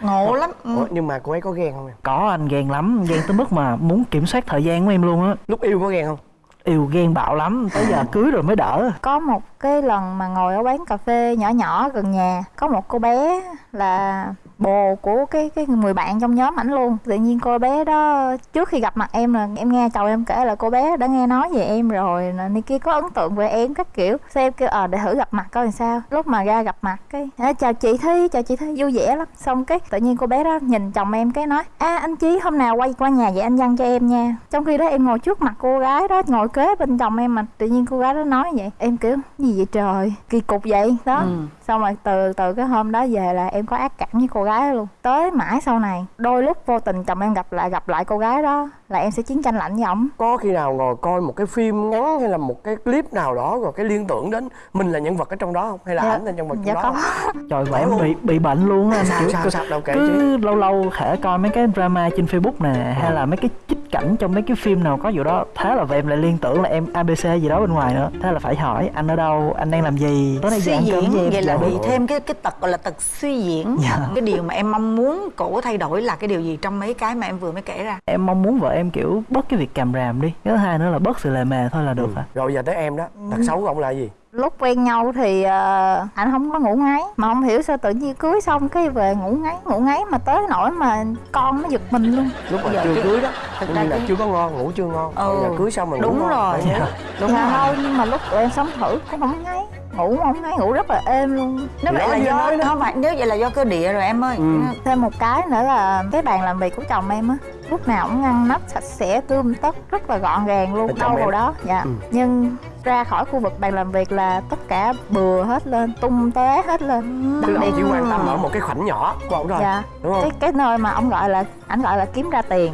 Ngộ lắm. Ừ. Ủa, nhưng mà cô ấy có ghen không em? Có anh ghen lắm. Ghen tới mức mà muốn kiểm soát thời gian của em luôn á. Lúc yêu có ghen không yêu ghen bạo lắm, tới giờ cưới rồi mới đỡ. Có một cái lần mà ngồi ở quán cà phê nhỏ nhỏ gần nhà, có một cô bé là bồ của cái cái người bạn trong nhóm ảnh luôn. Tự nhiên cô bé đó trước khi gặp mặt em là em nghe chồng em kể là cô bé đã nghe nói về em rồi này kia có ấn tượng về em các kiểu. Sao em kêu ờ để thử gặp mặt coi làm sao. Lúc mà ra gặp mặt cái "À, chào chị thi chào chị thi. Vui vẻ lắm. Xong cái tự nhiên cô bé đó nhìn chồng em cái nói a anh chí hôm nào quay qua nhà vậy anh dăng cho em nha. Trong khi đó em ngồi trước mặt cô gái đó ngồi kế bên chồng em mà tự nhiên cô gái đó nói vậy. Em kiểu gì vậy trời? Kỳ cục vậy. Đó. Ừ. xong rồi từ từ cái hôm đó về là em có ác cảm với cô gái đó luôn. Tới mãi sau này, đôi lúc vô tình chồng em gặp lại gặp lại cô gái đó là em sẽ chiến tranh lạnh với ổng. Có khi nào ngồi coi một cái phim ngắn hay là một cái clip nào đó rồi cái liên tưởng đến mình là nhân vật ở trong đó không? Hay là Dạ, ảnh là nhân vật trong dạ đó? Có trời vợ em bị bị bệnh luôn á anh sao kiểu sao cứ- sao? Đâu kể chứ. cứ lâu lâu khẽ coi mấy cái drama trên facebook nè hay là mấy cái trích cảnh trong mấy cái phim nào có vụ đó. Thế là vợ em lại liên tưởng là em abc gì đó bên ngoài nữa. Thế là phải hỏi anh ở đâu? Anh đang làm gì? Tối nay về suy diễn em. vậy là Dạ, bị thêm cái cái tật gọi là tật suy diễn. Dạ. cái điều mà em mong muốn cổ thay đổi là cái điều gì trong mấy cái mà em vừa mới kể ra? Em mong muốn vợ em kiểu bớt cái việc càm ràm đi. Cái thứ hai nữa là bớt sự lề mề thôi là được Ừ. hả? Rồi giờ tới em đó. Tật xấu của ông là gì? Lúc quen nhau thì ờ, anh không có ngủ ngáy. Mà không hiểu sao tự nhiên cưới xong cái về ngủ ngáy ngủ ngáy mà tới nỗi mà con nó giật mình luôn. Lúc mà Giờ chưa cái- cưới đó có ra là cái- chưa có ngon ngủ chưa ngon. Ừ. Giờ cưới xong rồi ngủ đúng ngon. rồi. vậy. đúng dạ rồi. thôi nhưng mà lúc tụi em sống thử cũng không ngáy ngủ không? Ngáy ngủ rất là êm luôn. Nếu vậy là do không phải nếu vậy là do cơ địa rồi em ơi. Ừ. thêm một cái nữa là cái bàn làm việc của chồng em á lúc nào cũng ngăn nắp sạch sẽ tươm tất rất là gọn gàng luôn đâu vào đó. Dạ. Ừ. nhưng ra khỏi khu vực bàn làm việc là tất cả bừa hết lên tung tóe hết lên. Đặc ông chỉ biệt quan tâm ở một cái khoảnh nhỏ ông thôi dạ. đúng không? Cái cái nơi mà ông gọi là ảnh gọi là kiếm ra tiền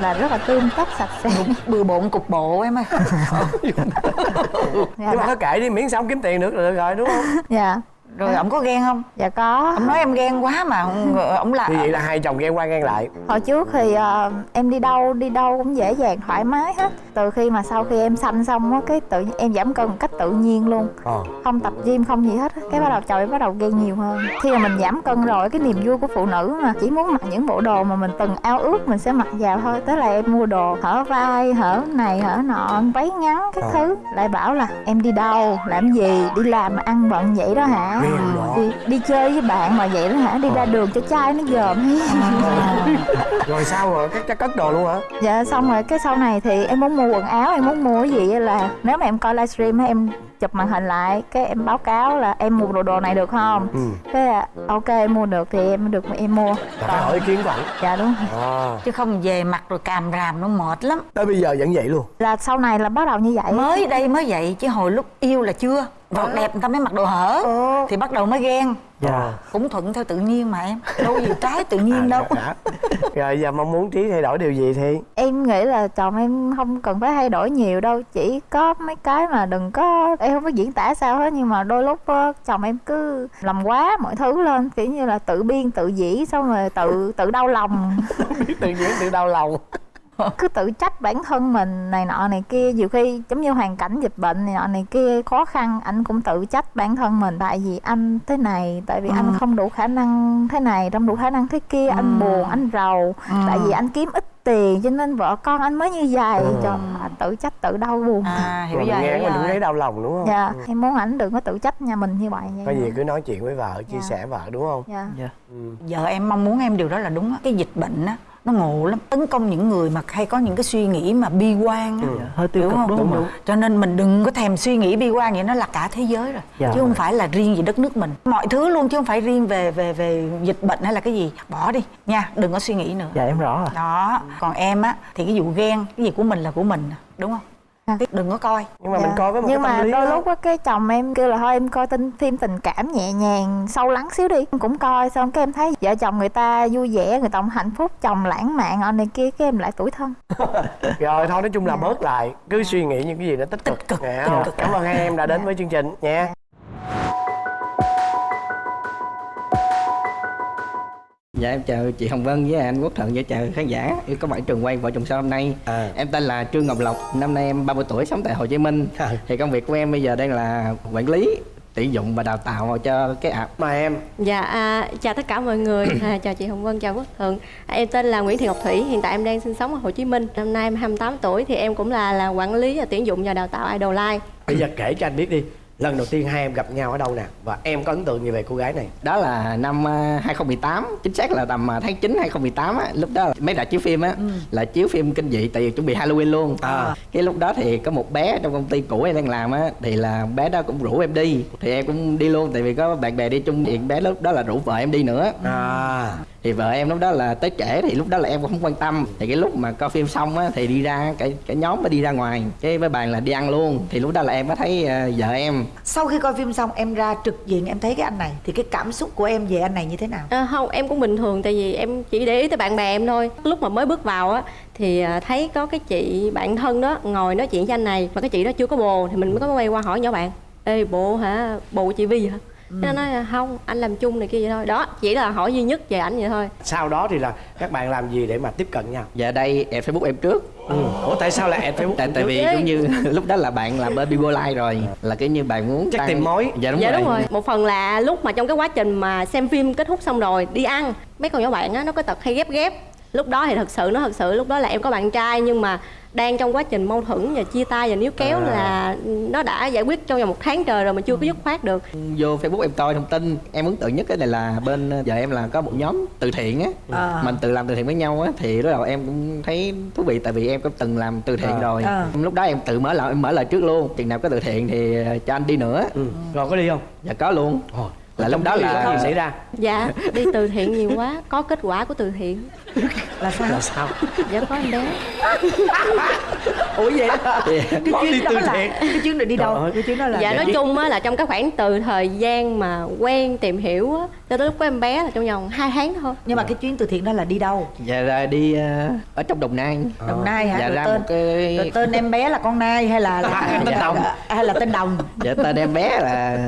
là rất là tươm tất sạch sẽ. Bừa bộn cục bộ em ơi. Dạ, nhưng mà thôi kệ đi miễn sao ông kiếm tiền được là được rồi đúng không? Dạ rồi ổng có ghen không? Dạ có. Ổng nói em ghen quá mà ông, ổng là như vậy là hai chồng ghen qua ghen lại. Hồi trước thì ờ, em đi đâu đi đâu cũng dễ dàng thoải mái hết. Từ khi mà sau khi em sanh xong á cái tự em giảm cân một cách tự nhiên luôn. Ờ. Không tập gym không gì hết á. cái bắt đầu chồng em bắt đầu ghen nhiều hơn. Khi mà mình giảm cân rồi cái niềm vui của phụ nữ mà chỉ muốn mặc những bộ đồ mà mình từng ao ước mình sẽ mặc vào thôi. Tới là em mua đồ hở vai hở này hở nọ váy ngắn các Ờ. thứ. Lại bảo là em đi đâu làm gì đi làm mà ăn bận vậy đó hả Ghen đó. đi, đi chơi với bạn mà vậy đó hả? Đi ra đường cho trai nó dòm hết rồi sao rồi? Cắt cắt cất đồ luôn hả? Dạ xong rồi cái sau này thì em muốn mua quần áo em muốn mua cái gì là nếu mà em coi livestream á em chụp màn hình lại cái em báo cáo là em mua đồ đồ này được không? Ừ. Cái là ok em mua được thì em được em mua. Là phải hỏi ý kiến của ổng dạ đúng rồi. à. chứ không về mặt rồi càm ràm nó mệt lắm. Tới bây giờ vẫn vậy luôn. Là sau này là bắt đầu như vậy. Mới đây mới vậy chứ hồi lúc yêu là chưa vọt đẹp người ta mới mặc đồ hở. Thì bắt đầu mới ghen. Dạ. Cũng thuận theo tự nhiên mà em. Đâu gì trái tự nhiên đâu. Dạ. rồi giờ mong muốn trí thay đổi điều gì thì? Em nghĩ là chồng em không cần phải thay đổi nhiều đâu. Chỉ có mấy cái mà đừng có em không biết diễn tả sao hết nhưng mà đôi lúc á, chồng em cứ làm quá mọi thứ lên kiểu như là tự biên tự dĩ xong rồi tự tự đau lòng. Tự nhiên tự đau lòng cứ tự trách bản thân mình này nọ này kia. Nhiều khi giống như hoàn cảnh dịch bệnh này nọ này kia khó khăn anh cũng tự trách bản thân mình. Tại vì anh thế này tại vì anh không đủ khả năng thế này không đủ khả năng thế kia. Anh buồn anh rầu. Tại vì anh kiếm ít tiền cho nên vợ con anh mới như vậy. Cho à, tự trách tự đau buồn. À hiểu rồi hiểu mình cũng rồi thấy đau lòng đúng không? Dạ em muốn ảnh đừng có tự trách nhà mình như vậy. Có gì cứ nói chuyện với vợ chia Dạ. sẻ vợ đúng không? Dạ. Dạ. Ừ. giờ em mong muốn em điều đó là đúng á. Cái dịch bệnh á nó ngộ lắm. Tấn công những người mà hay có những cái suy nghĩ mà bi quan á. Dạ, hơi tiêu đúng cực không? đúng không cho nên mình đừng có thèm suy nghĩ bi quan vậy nó là cả thế giới rồi. Dạ. chứ không phải là riêng gì đất nước mình. Mọi thứ luôn chứ không phải riêng về về về dịch bệnh hay là cái gì. Bỏ đi nha đừng có suy nghĩ nữa. Dạ em rõ rồi. Đó. Còn em á thì cái vụ ghen cái gì của mình là của mình đúng không À. Đừng có coi. Nhưng mà Dạ. mình coi với một nhưng cái mà tâm lý đôi đó. lúc á cái chồng em kêu là thôi em coi tin phim tình cảm nhẹ nhàng sâu lắng xíu đi. Em cũng coi xong cái em thấy vợ chồng người ta vui vẻ người ta hạnh phúc chồng lãng mạn ở này kia cái em lại tủi thân. Rồi thôi nói chung là bớt lại. Cứ suy nghĩ những cái gì nó tích cực, Tích cực, Nghe tích không? cực. cảm ơn hai em đã đến với chương trình. Nha Dạ em chào chị Hồng Vân với anh Quốc Thuận và chào khán giả. Yêu có bạn trường quay vợ chồng son hôm nay? À. Em tên là Trương Ngọc Lộc, năm nay em 30 tuổi sống tại Hồ Chí Minh. À. Thì công việc của em bây giờ đang là quản lý tuyển dụng và đào tạo cho cái app. Mà em. Dạ, à, chào tất cả mọi người, à, chào chị Hồng Vân, chào Quốc Thuận à, Em tên là Nguyễn Thị Ngọc Thủy, hiện tại em đang sinh sống ở Hồ Chí Minh. Năm nay em 28 tuổi thì em cũng là là quản lý và tuyển dụng và đào tạo Idol Live bây giờ kể cho anh biết đi lần đầu tiên hai em gặp nhau ở đâu nè? Và em có ấn tượng gì về cô gái này? Đó là năm à, 2018, chính xác là tầm à, tháng 9 2018 á Lúc đó mấy rạp chiếu phim á là chiếu phim kinh dị tại vì chuẩn bị Halloween luôn. À. Cái lúc đó thì có một bé trong công ty cũ em đang làm á Thì là bé đó cũng rủ em đi Thì em cũng đi luôn tại vì có bạn bè đi chung thì bé lúc đó là rủ vợ em đi nữa. À thì vợ em lúc đó là tới trễ thì lúc đó là em cũng không quan tâm. Thì cái lúc mà coi phim xong á thì đi ra cái cái nhóm mới đi ra ngoài. Cái với bàn là đi ăn luôn. Thì lúc đó là em mới thấy ờ, vợ em. Sau khi coi phim xong em ra trực diện em thấy cái anh này thì cái cảm xúc của em về anh này như thế nào? À, Không, em cũng bình thường tại vì em chỉ để ý tới bạn bè em thôi. Lúc mà mới bước vào á thì à, thấy có cái chị bạn thân đó ngồi nói chuyện với anh này Mà cái chị đó chưa có bồ thì mình mới có quay qua hỏi nhỏ bạn. Ê bộ hả, bồ của chị Vi hả? Nó nói là không, anh làm chung này kia vậy thôi. Đó, chỉ là hỏi duy nhất về ảnh vậy thôi. Sau đó thì là các bạn làm gì để mà tiếp cận nhau? Giờ đây em facebook em trước. Ừ. ủa tại sao lại add facebook tại, tại vì cũng như lúc đó là bạn là bên Bigo Live rồi. Là cái như bạn muốn Chắc tăng- tìm mối. dạ đúng dạ rồi. đúng rồi. Một phần là lúc mà trong cái quá trình mà xem phim kết thúc xong rồi đi ăn mấy con nhỏ bạn á nó có tật hay ghép ghép. Lúc đó thì thật sự nó thật sự lúc đó là em có bạn trai nhưng mà đang trong quá trình mâu thuẫn và chia tay và níu kéo À. là nó đã giải quyết trong vòng một tháng trời rồi mà chưa có dứt khoát được vô facebook em coi thông tin em ấn tượng nhất cái này là bên vợ em là có một nhóm từ thiện á À. mình tự làm từ thiện với nhau á thì lúc đầu em cũng thấy thú vị tại vì em cũng từng làm từ thiện À. rồi À. lúc đó em tự mở lời em mở lời trước luôn chừng nào có từ thiện thì ờ, cho anh đi nữa ừ. rồi có đi không dạ có luôn Ồ, là trong lúc đó là có gì xảy ra dạ đi từ thiện nhiều quá có kết quả của từ thiện là sao là sao dạ có em bé ủa vậy đó cái chuyến đó từ là thiện. cái chuyến này đi Trời đâu ơi. cái chuyến đó là dạ nói chung á là trong cái khoảng từ thời gian mà quen tìm hiểu á cho tới lúc có em bé là trong vòng 2 tháng thôi nhưng mà cái chuyến từ thiện đó là đi đâu dạ ra đi ờ, ở trong đồng nai đồng nai hả dạ rồi ra tên một cái rồi tên em bé là con nai hay là là Tên Đồng. hay là tên đồng dạ tên em bé là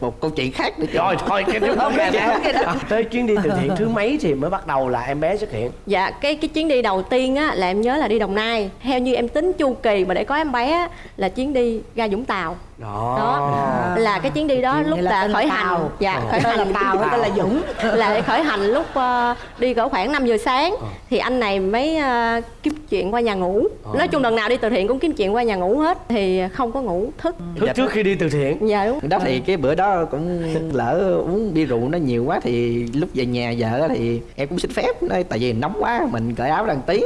một câu chuyện khác nữa chứ. rồi thôi cái đó. tới chuyến đi từ thiện thứ mấy thì mới bắt đầu là em bé xuất hiện dạ cái cái chuyến đi đầu tiên á là em nhớ là đi đồng nai. Theo như em tính chu kỳ mà để có em bé á, là chuyến đi ra vũng tàu đó, đó. Là cái chuyến đi đó Chuyến lúc là là là khởi Tàu. hành dạ Ờ. khởi tên là hành. Tàu tên là dũng. Là khởi hành lúc ờ, đi cỡ khoảng 5 giờ sáng. Ờ. thì anh này mới ờ, kiếm chuyện qua nhà ngủ. Ờ. nói chung lần nào đi từ thiện cũng kiếm chuyện qua nhà ngủ hết thì không có ngủ thức. Thức trước khi đi từ thiện. Dạ đúng. Đó thì cái bữa đó cũng lỡ uống bia rượu nó nhiều quá thì lúc về nhà vợ thì em cũng xin phép nói tại vì nóng quá mình cởi áo đăng tí.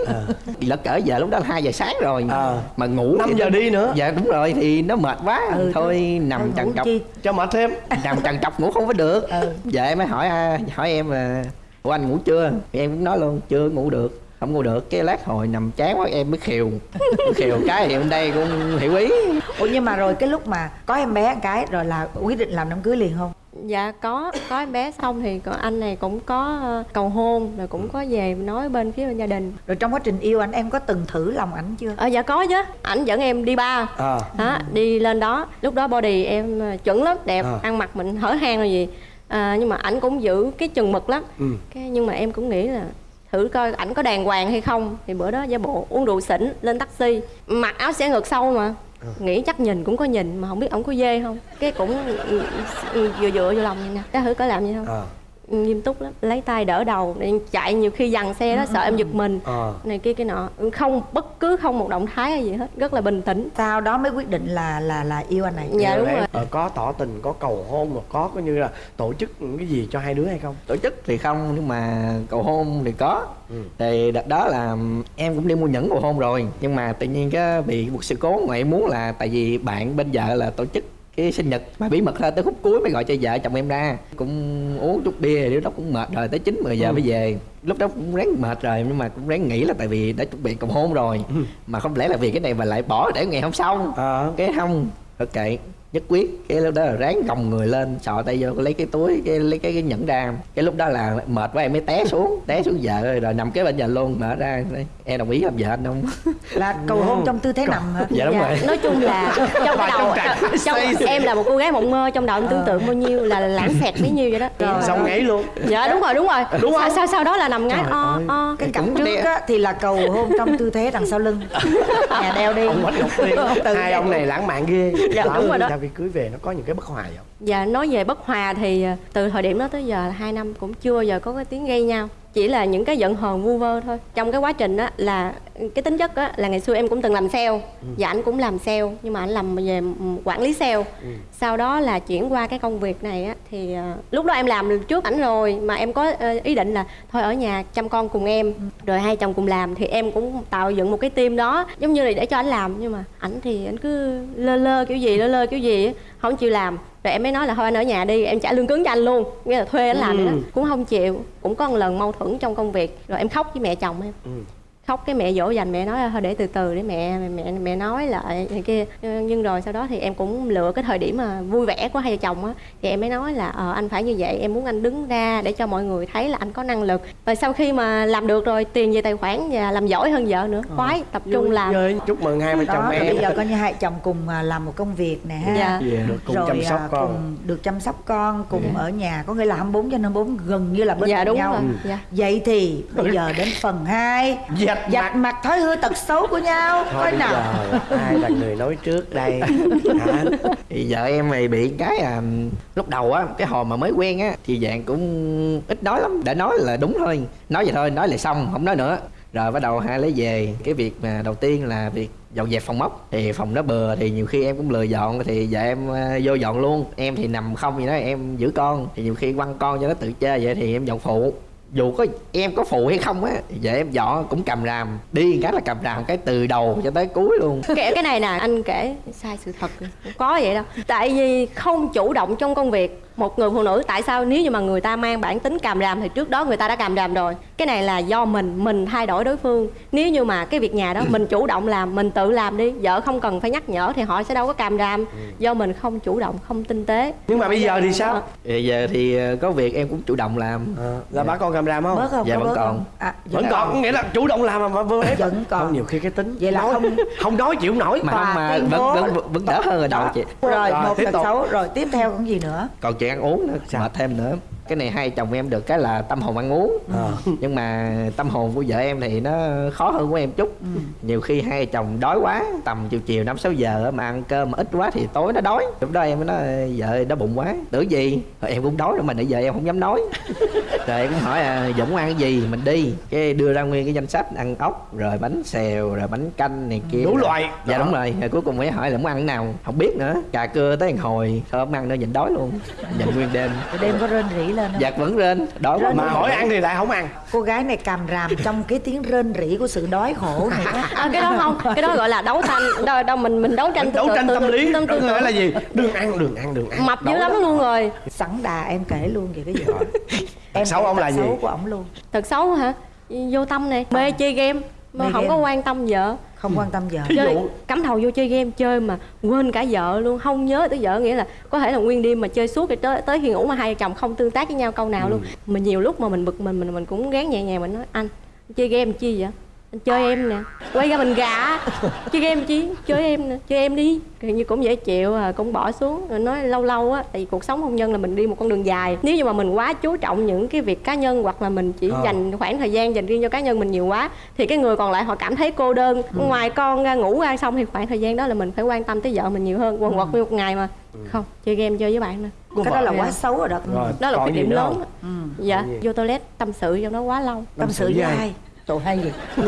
Thì lỡ cỡ giờ lúc đó là hai giờ sáng rồi Ờ. mà ngủ 5 thì giờ đi nữa. Dạ đúng rồi thì nó mệt quá. Ừ, thôi nằm Thôi trằn trọc. chi? cho mệt thêm. Nằm trằn trọc ngủ không có được. Ừ. em mới hỏi à, hỏi em là ủa anh ngủ chưa? Thì em cũng nói luôn chưa ngủ được. Không ngủ được cái lát hồi nằm chán quá em mới khều. Khều cái thì bên đây cũng hiểu ý. Ủa nhưng mà rồi cái lúc mà có em bé cái rồi là quyết định làm đám cưới liền không dạ có có em bé xong thì anh này cũng có ờ, cầu hôn rồi cũng có về nói bên phía bên gia đình. Rồi trong quá trình yêu anh em có từng thử lòng ảnh chưa? Ờ dạ có chứ. Ảnh dẫn em đi ba. À. Đó đi lên đó. Lúc đó body em ờ, chuẩn lắm đẹp À. ăn mặc mình hở hang rồi gì. À, nhưng mà ảnh cũng giữ cái chừng mực lắm. Ừ. cái nhưng mà em cũng nghĩ là thử coi ảnh có đàng hoàng hay không. Thì bữa đó giả bộ uống rượu xỉn lên taxi. Mặc áo xẻ ngược sâu mà nghĩ chắc nhìn cũng có nhìn mà không biết ổng có dê không? Cái cũng ừ, ừ, ừ, vừa dựa vô lòng vậy nè. Cái thử có làm gì không? À nghiêm túc lắm. Lấy tay đỡ đầu để chạy nhiều khi dằn xe đó sợ em giật mình. À này kia cái nọ. Không bất cứ không một động thái hay gì hết rất là bình tĩnh. Sau đó mới quyết định là là là yêu anh này. Dạ đúng Rồi. ờ, có tỏ tình có cầu hôn mà có coi như là tổ chức những cái gì cho hai đứa hay không? Tổ chức thì không nhưng mà cầu hôn thì có. Ừ. thì đợt đó là em cũng đi mua nhẫn cầu hôn rồi. Nhưng mà tự nhiên cái bị một sự cố mà em muốn là tại vì bạn bên vợ là tổ chức cái sinh nhật mà bí mật thôi tới khúc cuối mới gọi cho vợ chồng em ra. Cũng uống chút bia lúc đó cũng mệt rồi tới chín mười giờ Ừ. mới về. Lúc đó cũng ráng mệt rồi nhưng mà cũng ráng nghĩ là tại vì đã chuẩn bị cầu hôn rồi. Ừ. mà không lẽ là vì cái này mà lại bỏ để ngày hôm sau? À. Cái không ok nhất quyết. Cái lúc đó là ráng gồng người lên sọ tay vô lấy cái túi cái lấy cái, cái nhẫn ra. Cái lúc đó là mệt quá em mới té xuống té xuống vợ rồi, rồi nằm kế bên nhà luôn mở ra em đồng ý làm vợ anh không? Là cầu hôn trong tư thế nằm hả? Dạ đúng rồi. nói chung là trong đầu trong, em là một cô gái mộng mơ trong đầu em tưởng tượng bao nhiêu là lãng xẹt bấy nhiêu vậy đó. Trời xong ngáy luôn. Dạ đúng rồi đúng rồi. Đúng sau, không? sau sau đó là nằm Trời o o cái Cũng cặp trước. á, thì là cầu hôn trong tư thế đằng sau lưng. Nhà đeo đi. Hai ông này lãng mạn ghê. Dạ, đúng rồi đó khi cưới về nó có những cái bất hòa không? Dạ nói về bất hòa thì ờ, từ thời điểm đó tới giờ là hai năm cũng chưa giờ có cái tiếng gây nhau chỉ là những cái giận hờn vu vơ thôi. Trong cái quá trình á là cái tính chất á là ngày xưa em cũng từng làm sale. Và anh cũng làm sale nhưng mà anh làm về quản lý sale. Sau đó là chuyển qua cái công việc này á thì ờ, lúc đó em làm trước ảnh rồi mà em có ờ, ý định là thôi ở nhà chăm con cùng em rồi hai chồng cùng làm thì em cũng tạo dựng một cái team đó. Giống như là để cho anh làm nhưng mà ảnh thì anh cứ lơ lơ kiểu gì lơ lơ kiểu gì không chịu làm. Rồi em mới nói là thôi anh ở nhà đi em trả lương cứng cho anh luôn. Nghĩa là thuê anh làm vậy đó. Cũng không chịu. Cũng có một lần mâu thuẫn trong công việc. Rồi em khóc với mẹ chồng em. Ừ. khóc cái mẹ dỗ dành mẹ nói là thôi để từ từ để mẹ mẹ mẹ nói lại này kia. Nhưng rồi sau đó thì em cũng lựa cái thời điểm mà vui vẻ của hai vợ chồng á thì em mới nói là ờ anh phải như vậy em muốn anh đứng ra để cho mọi người thấy là anh có năng lực. Và sau khi mà làm được rồi tiền về tài khoản và làm giỏi hơn vợ nữa khoái tập trung làm. Chơi. chúc mừng hai vợ chồng em. Bây giờ coi như hai chồng cùng à, làm một công việc nè ha. Dạ. được cùng rồi chăm sóc à, con. cùng được chăm sóc con cùng ở nhà có nghĩa là 24 trên 24 gần như là bên dạ đúng nhau. rồi. Dạ. Vậy thì bây giờ đến phần 2 dạch dạch mặt thói hư tật xấu của nhau. Thôi coi nào. giờ ai là người nói trước đây. Hả? Thì vợ em thì bị cái à lúc đầu á cái hồi mà mới quen á thì dạng cũng ít nói lắm. Để nói là đúng thôi. Nói vậy thôi nói là xong không nói nữa. Rồi bắt đầu hai lấy về. Cái việc mà đầu tiên là việc dọn dẹp phòng móc thì phòng nó bừa thì nhiều khi em cũng lười dọn thì vợ em à, vô dọn luôn. Em thì nằm không vậy đó em giữ con. Thì nhiều khi quăng con cho nó tự chơi vậy thì em dọn phụ dù có em có phụ hay không á, thì vợ em dọn cũng cầm ràm. Đi cái là cầm ràm cái từ đầu cho tới cuối luôn. Kể cái này nè, anh kể sai sự thật không có vậy đâu. Tại vì không chủ động trong công việc một người phụ nữ tại sao nếu như mà người ta mang bản tính càm ràm thì trước đó người ta đã càm ràm rồi? Cái này là do mình mình thay đổi đối phương. Nếu như mà cái việc nhà đó mình chủ động làm mình tự làm đi vợ không cần phải nhắc nhở thì họ sẽ đâu có càm ràm. Do mình không chủ động không tinh tế. Nhưng mà bây giờ thì sao? Bây giờ thì ờ, có việc em cũng chủ động làm. Ờ, là bà con cầm ràm không? Bớt không? Dạ, có vẫn bớt còn. à, vẫn còn có nghĩa là chủ động làm mà vừa ép. Vẫn còn. không nhiều khi cái tính Vậy là nói, không- không nói chịu nổi. Mà mà vẫn, vẫn vẫn đỡ hơn ở đầu Đó. chị. Rồi, Rồi, một tục. xấu rồi tiếp theo còn gì nữa? Còn chuyện ăn uống nữa Sao? mệt thêm nữa cái này hai chồng em được cái là tâm hồn ăn uống. Ờ. nhưng mà tâm hồn của vợ em thì nó khó hơn của em chút. Ừ. nhiều khi hai chồng đói quá tầm chiều chiều năm sáu giờ mà ăn cơm mà ít quá thì tối nó đói. Lúc đó em mới nói vợ đói bụng quá. Tưởng gì? Rồi em cũng đói rồi mà nãy giờ em không dám nói. Rồi em cũng hỏi à, dũng ăn cái gì? Mình đi. Cái đưa ra nguyên cái danh sách ăn ốc rồi bánh xèo rồi bánh canh này kia. Đủ loại. dạ Đó. đúng rồi. Rồi cuối cùng mới hỏi là muốn ăn cái nào? Không biết nữa. Cà cưa tới hồi thôi không ăn nữa nhìn đói luôn. Nhìn nguyên đêm. Đêm có rên rỉ lên không? Giặt vẫn rên Đói quá. mà hỏi ăn thì lại không ăn. Cô gái này càm ràm trong cái tiếng rên rỉ của sự đói khổ này à, cái đó không cái đó gọi là đấu tranh đâu, đâu mình mình đấu tranh tư đấu tưởng- tranh tư tâm tưởng- lý tư có tưởng- nghĩa là gì? Đừng ăn đừng ăn đừng ăn. Mập dữ lắm luôn rồi. Sẵn đà em kể luôn về cái gì em xấu ông là gì? xấu của ổng luôn. Tật xấu hả? Vô tâm nè mê chơi game. Mà không có quan tâm vợ không quan tâm giờ. Thí chơi dụ cắm đầu vô chơi game chơi mà quên cả vợ luôn. Không nhớ tới vợ nghĩa là có thể là nguyên đêm mà chơi suốt tới tới khi ngủ mà hai vợ chồng không tương tác với nhau câu nào luôn. Mình nhiều lúc mà mình bực mình mình mình cũng gán nhẹ nhàng mình nói anh chơi game chi vậy anh chơi em nè. Quay ra mình gạ chơi game chi? Chơi em nè. Chơi em đi. Kiểu như cũng dễ chịu à cũng bỏ xuống. Rồi nói lâu lâu á tại vì cuộc sống hôn nhân là mình đi một con đường dài. Nếu như mà mình quá chú trọng những cái việc cá nhân hoặc là mình chỉ Ờ. dành khoảng thời gian dành riêng cho cá nhân mình nhiều quá thì cái người còn lại họ cảm thấy cô đơn. Ngoài con ra ngủ ra xong thì khoảng thời gian đó là mình phải quan tâm tới vợ mình nhiều hơn. Quần quật nguyên một ngày mà. Không chơi game chơi với bạn nè. Cái đó là quá xấu rồi đó. Rồi đó là cái điểm nữa lớn ừ. dạ vô toilet tâm sự trong đó quá lâu. Tâm sự với ai Trời hay gì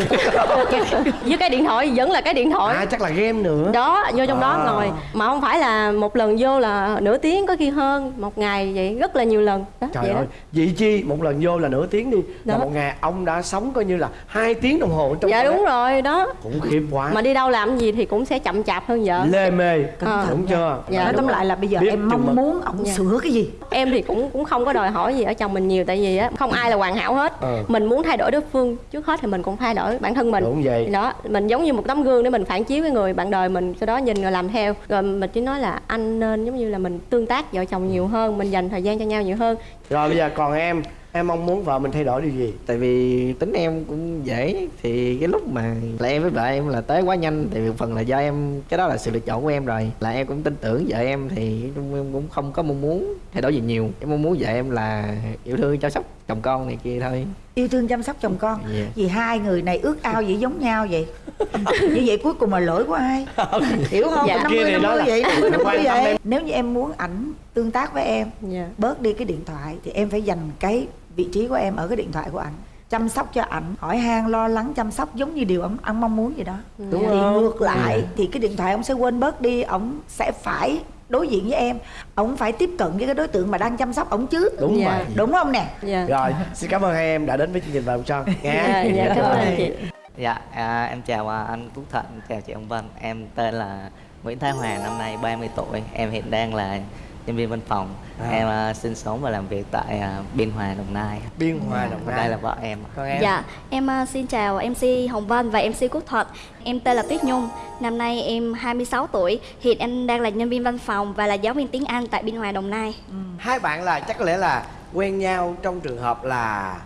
với cái điện thoại vẫn là cái điện thoại. À chắc là game nữa. Đó vô trong đó À. ngồi. Mà không phải là một lần vô là nửa tiếng có khi hơn một ngày vậy rất là nhiều lần. Đó trời vậy ơi đó vị chi một lần vô là nửa tiếng đi. Là Đó. một ngày ông đã sống coi như là hai tiếng đồng hồ trong dạ đúng rồi đó. Khủng khiếp quá. Mà đi đâu làm gì thì cũng sẽ chậm chạp hơn vợ. Lê mê Ờ. đúng chưa? Dạ, nói tóm lại là bây giờ Biết em mong muốn ổng Dạ. sửa cái gì? Em thì cũng cũng không có đòi hỏi gì ở chồng mình nhiều tại vì á không ai là hoàn hảo hết. Ờ. mình muốn thay đổi đối phương trước hết thì mình cũng thay đổi bản thân mình. Đúng vậy. Đó mình giống như một tấm gương để mình phản chiếu cái người bạn đời mình sau đó nhìn rồi làm theo. Rồi mình chỉ nói là anh nên giống như là mình tương tác vợ chồng nhiều hơn mình dành thời gian cho nhau nhiều hơn. Rồi bây giờ còn em em mong muốn vợ mình thay đổi điều gì? Tại vì tính em cũng dễ Thì cái lúc mà là em với vợ em là tới quá nhanh Tại vì phần là do em Cái đó là sự lựa chọn của em rồi. Là em cũng tin tưởng vợ em Thì em cũng không có mong muốn thay đổi gì nhiều. Em mong muốn vợ em là yêu thương chăm sóc chồng con này kia thôi. Yêu thương chăm sóc chồng con? Dạ. vì hai người này ước ao vậy giống nhau vậy? Như vậy cuối cùng là lỗi của ai? Hiểu không? Dạ. năm mươi thì năm mươi vậy năm mươi vậy em. nếu như em muốn ảnh tương tác với em dạ. bớt đi cái điện thoại thì em phải dành cái vị trí của em ở cái điện thoại của ảnh chăm sóc cho ảnh. Hỏi han lo lắng chăm sóc giống như điều ông ăn mong muốn vậy đó. Đúng thì không? ngược lại thì cái điện thoại ông sẽ quên bớt đi ông sẽ phải đối diện với em. Ông phải tiếp cận với cái đối tượng mà đang chăm sóc ông chứ đúng Dạ. rồi đúng không nè? Dạ. Rồi xin cảm ơn hai em đã đến với chương trình vòng son. Dạ, nha. Dạ cảm ơn chị. Dạ, à, em chào à, anh Quốc Thận, chào chị ông Vân. Em tên là Nguyễn Thái Hòa, năm nay 30 tuổi. Em hiện đang là nhân viên văn phòng À. Em à, sinh sống và làm việc tại à, Biên Hòa, Đồng Nai biên hòa đồng Và nai đây là vợ em con em Dạ, em ờ, xin chào MC Hồng Vân và MC Quốc Thuật. Em tên là Tuyết Nhung. Năm nay em 26 tuổi. Hiện em đang là nhân viên văn phòng và là giáo viên tiếng Anh tại Biên Hòa Đồng Nai. hai bạn là chắc có lẽ là quen nhau trong trường hợp là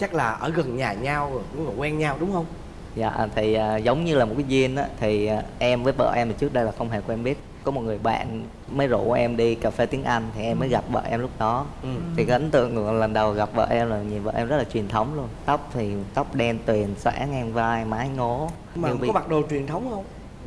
chắc là ở gần nhà nhau rồi cũng là quen nhau đúng không Dạ, thì à, giống như là một cái duyên á Thì à, em với vợ em thì trước đây là không hề quen biết Có một người bạn mới rủ em đi cà phê tiếng Anh Thì em mới gặp vợ em lúc đó. Ừ. Thì cái ấn tượng lần đầu gặp vợ em là nhìn vợ em rất là truyền thống luôn. Tóc thì tóc đen tuyền, xõa ngang vai, mái ngố. Mà như có bị- mặc đồ truyền thống không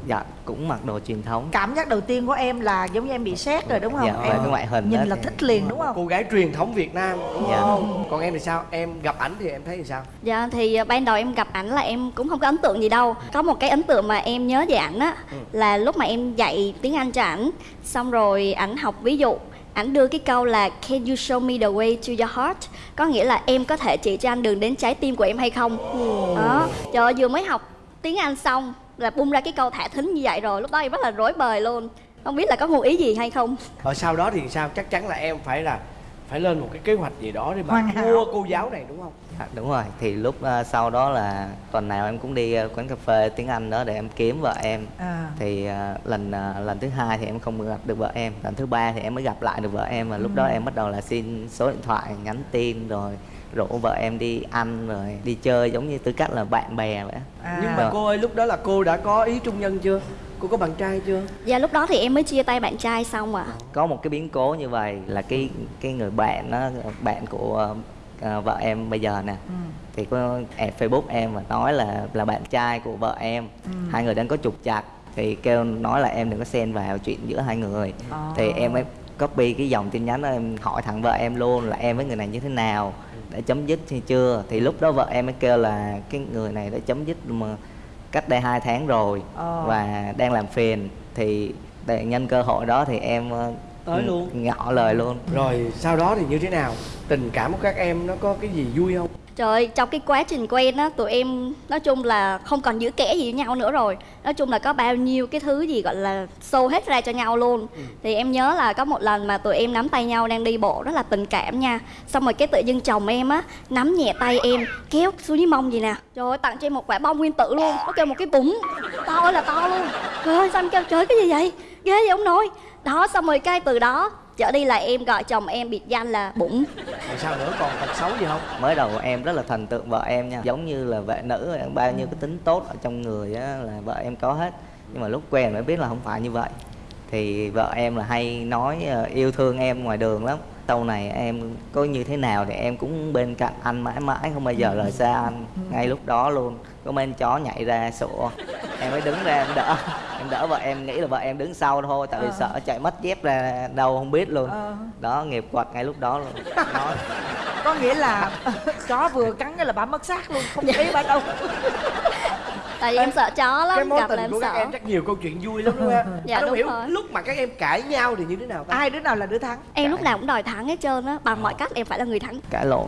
Dạ, cũng mặc đồ truyền thống. Cảm giác đầu tiên của em là giống như em bị sét rồi đúng không? Dạ, em cái ngoại hình nhìn đó là thì- thích liền đúng không? Cô gái truyền thống việt nam đúng Dạ. không? Còn em thì sao? Em gặp ảnh thì em thấy thì sao? Dạ thì ờ, ban đầu em gặp ảnh là em cũng không có ấn tượng gì đâu. Có một cái ấn tượng mà em nhớ về ảnh á là lúc mà em dạy tiếng Anh cho ảnh, xong rồi ảnh học ví dụ ảnh đưa cái câu là Can you show me the way to your heart? Có nghĩa là em có thể chỉ cho anh đường đến trái tim của em hay không. Đó Trời ơi, vừa mới học tiếng Anh xong là bung ra cái câu thả thính như vậy rồi Lúc đó em rất là rối bời luôn. Không biết là có ngụ ý gì hay không. Ở sau đó thì sao? Chắc chắn là em phải là phải lên một cái kế hoạch gì đó để mà mua cô giáo này đúng không? À, đúng rồi. Thì lúc ờ, sau đó là tuần nào em cũng đi ờ, quán cà phê tiếng Anh đó để em kiếm vợ em. À. thì ờ, lần ờ, lần thứ hai thì em không gặp được vợ em. Lần thứ ba thì em mới gặp lại được vợ em và lúc đó em bắt đầu là xin số điện thoại nhắn tin rồi rủ vợ em đi ăn rồi đi chơi giống như tư cách là bạn bè vậy À. nhưng mà cô ơi lúc đó là cô đã có ý trung nhân chưa? Cô có bạn trai chưa? Dạ lúc đó thì em mới chia tay bạn trai xong ạ. Có một cái biến cố như vậy là cái cái người bạn đó bạn của ờ, vợ em bây giờ nè. Ừ. thì có add facebook em và nói là là bạn trai của vợ em. Ừ. hai người đang có trục chặt thì kêu nói là em đừng có xen vào chuyện giữa hai người. Ờ. thì em mới copy cái dòng tin nhắn đó em hỏi thẳng vợ em luôn là em với người này như thế nào đã chấm dứt hay chưa? Thì lúc đó vợ em mới kêu là cái người này đã chấm dứt mà cách đây hai tháng rồi Ờ. và đang làm phiền. Thì để nhân cơ hội đó thì em ờ, Tới luôn. ngỏ lời luôn. Rồi sau đó thì như thế nào? Tình cảm của các em nó có cái gì vui không Trời ơi, trong cái quá trình quen á, tụi em nói chung là không còn giữ kẻ gì với nhau nữa rồi. Nói chung là có bao nhiêu cái thứ gì gọi là show hết ra cho nhau luôn. Thì em nhớ là có một lần mà tụi em nắm tay nhau đang đi bộ rất là tình cảm nha. Xong rồi cái tự dưng chồng em á, nắm nhẹ tay em, kéo xuống dưới mông gì nè. Trời ơi, tặng cho em một quả bông nguyên tử luôn. Nó kêu một cái bụng, to ơi là to luôn. Trời ơi, sao em kêu trời cái gì vậy, ghê vậy ông nội Đó, xong rồi cái từ đó trở đi là em gọi chồng em biệt danh là bụng rồi sao nữa? Còn tật xấu gì không? Mới đầu em rất là thần tượng vợ em nha. Giống như là vệ nữ bao nhiêu cái tính tốt ở trong người á là vợ em có hết. Nhưng mà lúc quen mới biết là không phải như vậy. Thì vợ em là hay nói ờ, yêu thương em ngoài đường lắm. Sau này em có như thế nào thì em cũng bên cạnh anh mãi mãi không bao giờ rời xa anh. Ngay lúc đó luôn có mấy chó nhảy ra sủa. Em mới đứng ra em đỡ. Em đỡ vợ em nghĩ là vợ em đứng sau thôi tại vì sợ chạy mất dép ra đâu không biết luôn. Ờ. đó nghiệp quật ngay lúc đó luôn. Nói. Có nghĩa là chó vừa cắn cái là bà mất xác luôn không thấy bà đâu. Tại vì em sợ chó lắm, cái mối gặp là tình em của các sợ. em chắc nhiều câu chuyện vui lắm đúng không em? Dạ, đúng hiểu rồi. lúc mà các em cãi nhau thì như thế nào ta? Ai đứa nào là đứa thắng? Em lúc nào cũng đòi thắng hết trơn á Bằng mọi cách em phải là người thắng. Cãi lộn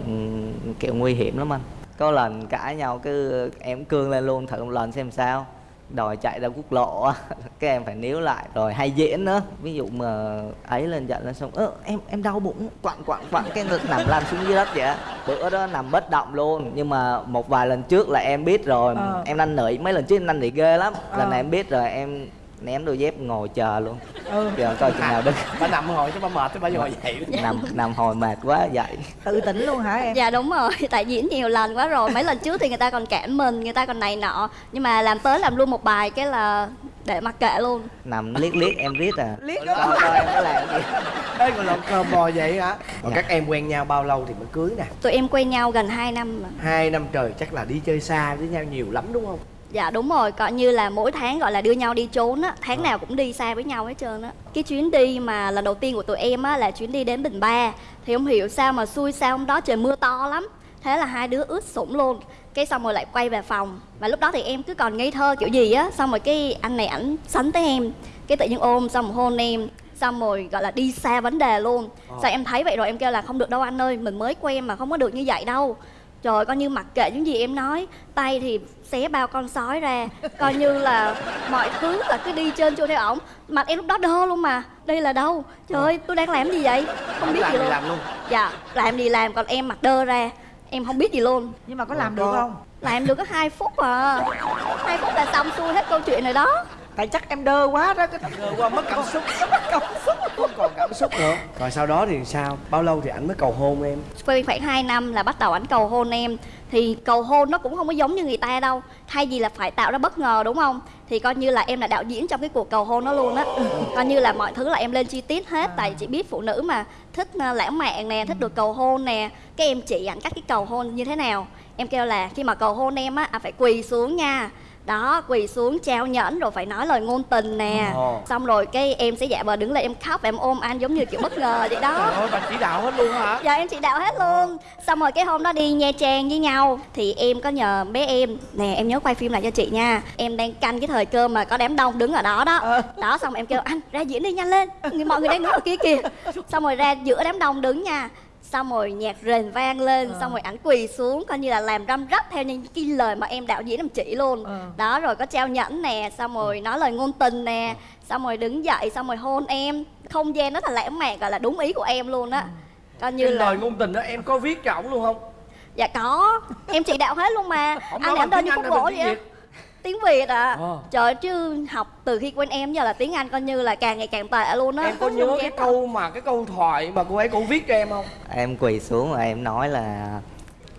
kiểu nguy hiểm lắm anh có lần cãi nhau cứ em cương lên luôn thử một lần xem sao đòi chạy ra quốc lộ á cái em phải níu lại rồi hay diễn nữa ví dụ mà ấy lên giận lên xong ơ em em đau bụng quặn quặn quặn cái ngực nằm lăn xuống dưới đất vậy á. bữa đó nằm bất động luôn nhưng mà một vài lần trước là em biết rồi Ờ. em năn nỉ mấy lần trước em năn nỉ ghê lắm Ờ. lần này em biết rồi em ném đôi dép ngồi chờ luôn. Ừ. giờ coi chừng nào đứng. Bà nằm hồi cho bà mệt cho bà ngồi dậy nằm nằm hồi mệt quá dậy tự tỉnh luôn hả em? Dạ đúng rồi, tại diễn nhiều lần quá rồi. Mấy lần trước thì người ta còn cản mình, người ta còn này nọ. Nhưng mà làm tới làm luôn một bài cái là để mặc kệ luôn. Nằm liếc liếc em riết à. Liếc coi coi em có làm gì. Ê còn làm cờ bò vậy hả? Còn các em quen nhau bao lâu thì mới cưới nè? Tụi em quen nhau gần 2 năm mà. Hai năm trời chắc là đi chơi xa với nhau nhiều lắm đúng không Dạ đúng rồi, coi như là mỗi tháng gọi là đưa nhau đi trốn á Tháng nào cũng đi xa với nhau hết trơn á. Cái chuyến đi mà lần đầu tiên của tụi em á là chuyến đi đến Bình Ba Thì không hiểu sao mà xui sao hôm đó trời mưa to lắm. Thế là hai đứa ướt sũng luôn Cái xong rồi lại quay về phòng. Và lúc đó thì em cứ còn ngây thơ kiểu gì á Xong rồi cái anh này ảnh sánh tới em Cái tự nhiên ôm xong rồi hôn em Xong rồi gọi là đi xa vấn đề luôn. Sao em thấy vậy rồi em kêu là không được đâu anh ơi Mình mới quen mà không có được như vậy đâu. Trời coi như mặc kệ những gì em nói Tay thì xé bao con sói ra. Coi như là mọi thứ là cứ đi trên chua theo ổng. Mặt em lúc đó đơ luôn mà. Đây là đâu? Trời ơi tôi đang làm gì vậy? Không biết làm gì luôn. làm luôn. Dạ làm gì làm còn em mặt đơ ra. Em không biết gì luôn. Nhưng mà có làm Có. được không? Làm được có 2 phút à. 2 phút là xong xuôi hết câu chuyện này đó. Tại chắc em đơ quá đó cái Ngờ qua mất cảm xúc mất cảm xúc. Không còn cảm xúc nữa. Rồi sau đó thì sao? Bao lâu thì ảnh mới cầu hôn em? Quen khoảng 2 năm là bắt đầu ảnh cầu hôn em thì cầu hôn nó cũng không có giống như người ta đâu. Thay vì là phải tạo ra bất ngờ đúng không? Thì coi như là em là đạo diễn trong cái cuộc cầu hôn đó luôn á. Coi như là mọi thứ là em lên chi tiết hết. Tại chị biết phụ nữ mà thích ờ, lãng mạn nè thích được cầu hôn nè. Cái em chỉ ảnh cách cái cầu hôn như thế nào? Em kêu là khi mà cầu hôn em á à, phải quỳ xuống nha đó quỳ xuống trao nhẫn rồi phải nói lời ngôn tình nè. Ồ. xong rồi cái em sẽ giả vờ đứng lên em khóc và em ôm anh giống như kiểu bất ngờ vậy đó. Trời ơi bà chỉ đạo hết luôn hả? Dạ em chỉ đạo hết luôn. Xong rồi cái hôm đó đi Nha Trang với nhau Thì em có nhờ bé em. Nè em nhớ quay phim lại cho chị nha. Em đang canh cái thời cơ mà có đám đông đứng ở đó đó. Đó xong em kêu anh ra diễn đi nhanh lên. Mọi người đang đứng ở kia. Kìa Xong rồi ra giữa đám đông đứng nha xong rồi nhạc rền vang lên Ờ. xong rồi ảnh quỳ xuống coi như là làm răm rắp theo những cái lời mà em đạo diễn em chỉ luôn. Ờ. đó rồi có trao nhẫn nè xong rồi nói lời ngôn tình nè xong rồi đứng dậy xong rồi hôn em. Không gian rất là lãng mạn gọi là đúng ý của em luôn á. Coi như Cái là lời ngôn tình đó em có viết cho ổng luôn không? Dạ có em chỉ đạo hết luôn mà. Anh nói làm đơn như khúc gỗ vậy tiếng việt à Ờ. trời ơi, chứ học từ khi quen em giờ là tiếng anh coi như là càng ngày càng tệ luôn á. Em có nhớ cái câu mà cái câu thoại mà cô ấy cô viết cho em không? Em quỳ xuống và em nói là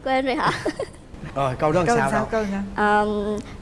quên rồi hả? Rồi câu đó làm câu sao sao đâu? câu nào Ờ,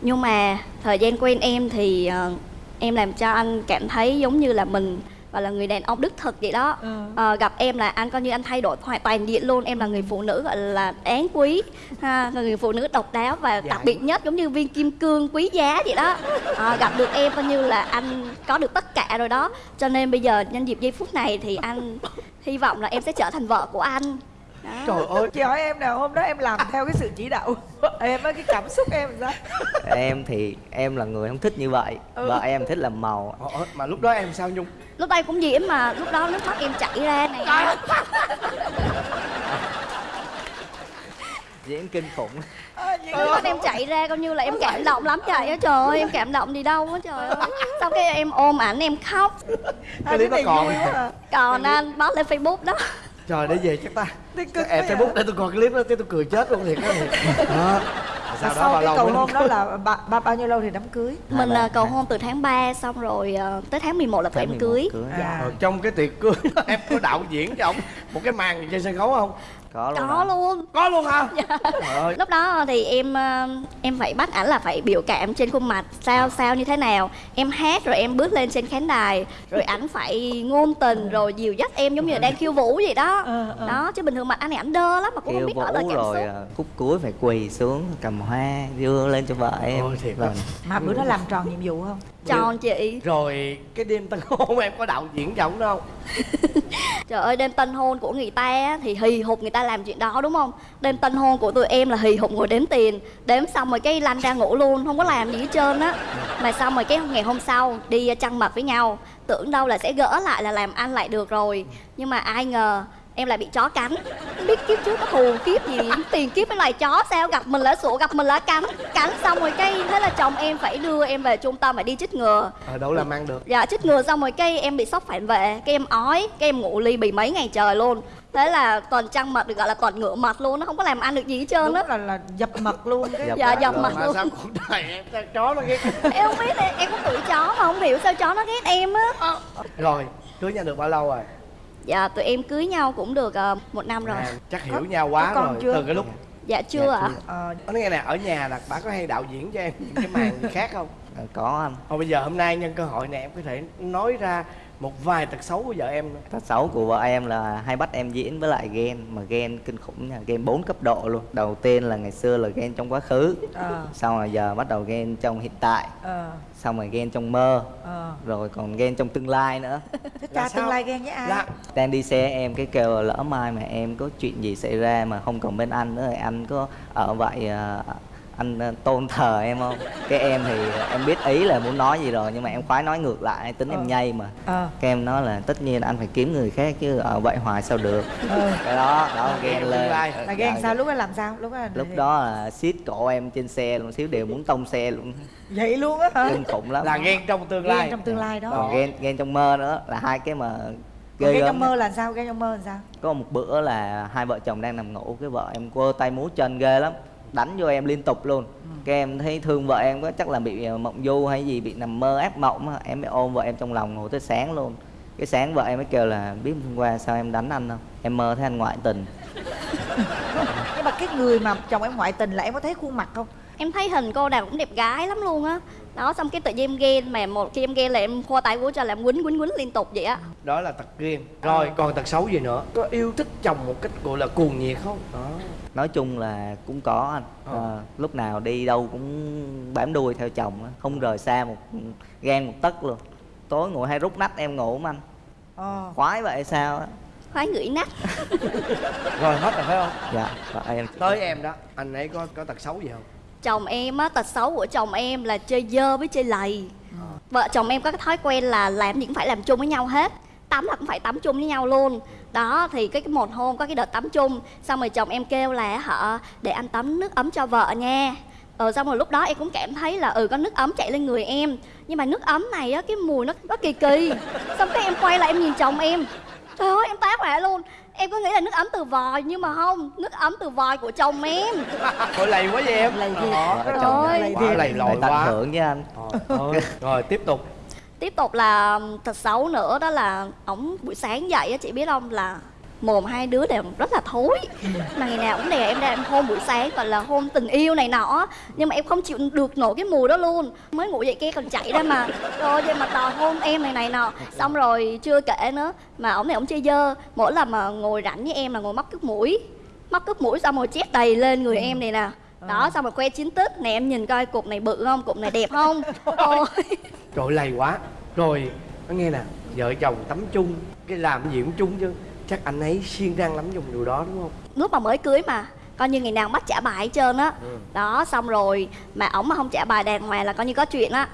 nhưng mà thời gian quen em thì ờ, em làm cho anh cảm thấy giống như là mình và là người đàn ông đích thực vậy đó. Ừ. Ờ, gặp em là anh coi như anh thay đổi hoàn toàn diện luôn. Em là người phụ nữ gọi là đáng quý ha là người phụ nữ độc đáo và Dạ. đặc biệt nhất giống như viên kim cương quý giá vậy đó. Ờ, gặp được em coi như là anh có được tất cả rồi đó. Cho nên bây giờ nhân dịp giây phút này thì anh hy vọng là em sẽ trở thành vợ của anh. Đó. trời ơi chị hỏi em nào hôm đó em làm theo cái sự chỉ đạo em á cái cảm xúc em sao? Em thì em là người không thích như vậy. Ừ. vợ em thích làm màu. Ờ, mà lúc đó em sao nhung lúc đây cũng diễn mà lúc đó nước mắt em chảy ra này. Diễn kinh khủng. Nước mắt em chạy ra coi như là em cảm động lắm trời ơi trời ơi em cảm động gì đâu á trời ơi. Xong cái em ôm ảnh em khóc. Cái clip đó còn. còn anh post lên facebook đó. Trời để về chắc ta. Em à. facebook để tôi coi cái clip đó cái tôi cười chết luôn thiệt đó. thiệt sau đó sau cái cầu hôn đó là ba, ba, bao nhiêu lâu thì đám cưới mình à, cầu hôn từ tháng 3 xong rồi à, tới tháng 11 là tụi em Tháng 11 cưới cưới. À. Ờ, trong cái tiệc cưới em có đạo diễn cho ổng một cái màn gì trên sân khấu không có luôn có luôn. Có luôn hả? Trời ơi. Lúc đó thì em à, em phải bắt ảnh là phải biểu cảm trên khuôn mặt sao sao như thế nào. Em hát rồi em bước lên trên khán đài rồi ảnh phải ngôn tình rồi dìu dắt em giống như là đang khiêu vũ vậy đó. Ờ, ờ. đó chứ bình thường mặt anh này ảnh đơ lắm mà cũng không kêu biết nói lời cảm rồi xúc. à, khúc cuối phải quỳ xuống cầm hoa đưa lên cho vợ em. Ôi, thiệt Vâng. mà bữa đó làm tròn nhiệm vụ không tròn chị. Rồi cái đêm tân hôn em có đạo diễn ổng đâu Trời ơi đêm tân hôn của người ta thì hì hục người ta làm chuyện đó đúng không? Đêm tân hôn của tụi em là hì hục ngồi đếm tiền. Đếm xong rồi cái lăn ra ngủ luôn, không có làm gì hết trơn á. Mà xong rồi cái ngày hôm sau đi trăng mật với nhau. Tưởng đâu là sẽ gỡ lại là làm ăn lại được rồi. Nhưng mà ai ngờ em lại bị chó cắn. Không biết kiếp trước có thù kiếp gì tiền kiếp với lại chó sao? Gặp mình là sủa gặp mình là cắn. Cắn xong rồi cái thế là chồng em phải đưa em về trung tâm phải đi chích ngừa. Ờ đâu làm ăn được. Dạ chích ngừa xong rồi cây em bị sốc phản vệ Cây em ói, cây em ngủ ly bì mấy ngày trời luôn. Thế là toàn trăng mật được gọi là toàn ngựa mật luôn Nó không có làm ăn được gì hết trơn á. Là là dập mật luôn cái. Dập Dạ mật dập luôn. mật mà luôn. sao cuộc đời em sao chó nó ghét? Em không biết em có tuổi chó mà không hiểu sao chó nó ghét em á. Rồi cưới nhau được bao lâu rồi Dạ tụi em cưới nhau cũng được ờ, một năm rồi. À, chắc hiểu nhau quá có rồi chưa? từ cái lúc Dạ chưa ạ. ờ, nói nghe nè ở nhà là bà có hay đạo diễn cho em những cái màn gì khác không? À, có anh. Thôi bây giờ hôm nay nhân cơ hội này em có thể nói ra một vài tật xấu của vợ em nữa. tật xấu của vợ em là hay bắt em diễn với lại ghen mà ghen kinh khủng nha ghen 4 cấp độ luôn. Đầu tiên là ngày xưa là ghen trong quá khứ ờ, xong rồi giờ bắt đầu ghen trong hiện tại ờ, xong rồi ghen trong mơ ờ. rồi còn ghen trong tương lai nữa. Cha tương lai ghen với ai? Là đang đi xe em cái kêu lỡ mai mà em có chuyện gì xảy ra mà không còn bên anh nữa thì anh có ở vậy à, anh à, tôn thờ em không? Cái em thì em biết ý là muốn nói gì rồi nhưng mà em khoái nói ngược lại tính Ờ. em nhây mà. Ờ. Cái em nói là tất nhiên anh phải kiếm người khác chứ ở vậy hoài sao được. Ờ. Cái đó đó ghen Tương lên. là ghen Dạ, sao lúc đó làm sao? Lúc đó là lúc đó là siết cổ em trên xe luôn xíu đều muốn tông xe luôn. Vậy luôn á hả? Kinh khủng lắm. Là ghen trong tương lai. ghen trong tương lai đó. Còn ghen ghen trong mơ nữa là hai cái mà ghê ghen trong mơ là sao? Ghen trong mơ là sao? Có một bữa là hai vợ chồng đang nằm ngủ cái vợ em quơ tay múa chân ghê lắm đánh vô em liên tục luôn. Cái em thấy thương vợ em quá chắc là bị ờ, mộng du hay gì bị nằm mơ ác mộng á em mới ôm vợ em trong lòng ngủ tới sáng luôn. Cái sáng vợ em mới kêu là biết hôm qua sao em đánh anh không? Em mơ thấy anh ngoại tình. Nhưng mà cái người mà chồng em ngoại tình là em có thấy khuôn mặt không? Em thấy hình cô nào cũng đẹp gái lắm luôn á Đó xong cái tự nhiên em ghen mà một khi em ghen là em khoa tay của cho là em quýnh quýnh quýnh liên tục vậy á Đó là tật ghen. Rồi còn tật xấu gì nữa? Có yêu thích chồng một cách gọi là cuồng nhiệt không? Đó. nói chung là cũng có anh Ờ. Ờ, lúc nào đi đâu cũng bám đuôi theo chồng không rời xa một gan một tấc luôn tối ngồi hay rút nách em ngủ mà anh ờ khoái vậy sao á Khoái ngửi nách Rồi hết rồi phải không? dạ vợ em Tới em đó, anh ấy có có tật xấu gì không? Chồng em á, tật xấu của chồng em là chơi dơ với chơi lầy. Vợ chồng em có cái thói quen là làm gì cũng phải làm chung với nhau hết. Tắm là cũng phải tắm chung với nhau luôn. Đó thì cái, cái một hôm có cái đợt tắm chung xong rồi chồng em kêu là họ để anh tắm nước ấm cho vợ nha. Ờ xong rồi lúc đó em cũng cảm thấy là ừ có nước ấm chạy lên người em. Nhưng mà nước ấm này á cái mùi nó nó kỳ kỳ. Xong cái em quay lại em nhìn chồng em. Trời ơi em tá hỏa luôn em cứ nghĩ là nước ấm từ vòi nhưng mà không nước ấm từ vòi của chồng em. Thôi lầy quá vậy em. Lầy thiệt. Đó, Trời lầy quá lầy lội quá. hưởng với anh. Rồi tiếp tục. Tiếp tục là thật xấu nữa đó là ổng buổi sáng dậy á chị biết không là mồm hai đứa đều rất là thối. Mà ngày nào cũng đè em ra em hôn buổi sáng gọi là hôn tình yêu này nọ. Nhưng mà em không chịu được nổi cái mùi đó luôn. Mới ngủ dậy kia còn chạy ra mà. Rồi vậy mà đòi hôn em này này nọ. Xong rồi chưa kể nữa mà ổng này ổng chơi dơ. Mỗi lần mà ngồi rảnh với em là ngồi móc cướp mũi. Móc cướp mũi xong rồi chét đầy lên người em này nè. Đó xong rồi que chín tức nè em nhìn coi cục này bự không cục này đẹp không? Ôi. Trời lầy quá. Rồi nó nghe nè Vợ chồng tắm chung. Cái làm gì cũng chung chứ Chắc anh ấy siêng năng lắm dùng điều đó đúng không? Lúc mà mới cưới mà coi như ngày nào bắt trả bài hết trơn á. Ừ. đó xong rồi mà ổng mà không trả bài đàng hoàng là coi như có chuyện á.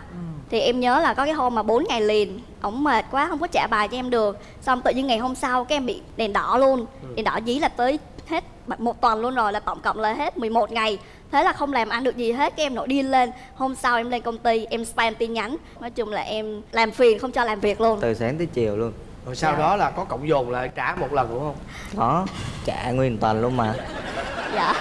Thì em nhớ là có cái hôm mà 4 ngày liền ổng mệt quá không có trả bài cho em được. Xong tự nhiên ngày hôm sau cái em bị đèn đỏ luôn. Đèn đỏ dí là tới hết một tuần luôn rồi là tổng cộng là hết 11 ngày. Thế là không làm ăn được gì hết cái em nổi điên lên. Hôm sau em lên công ty em spam tin nhắn. Nói chung là em làm phiền không cho làm việc luôn. Từ sáng tới chiều luôn Rồi sau đó là có cộng dồn lại trả một lần đúng không? Đó trả nguyên tuần luôn mà. Dạ.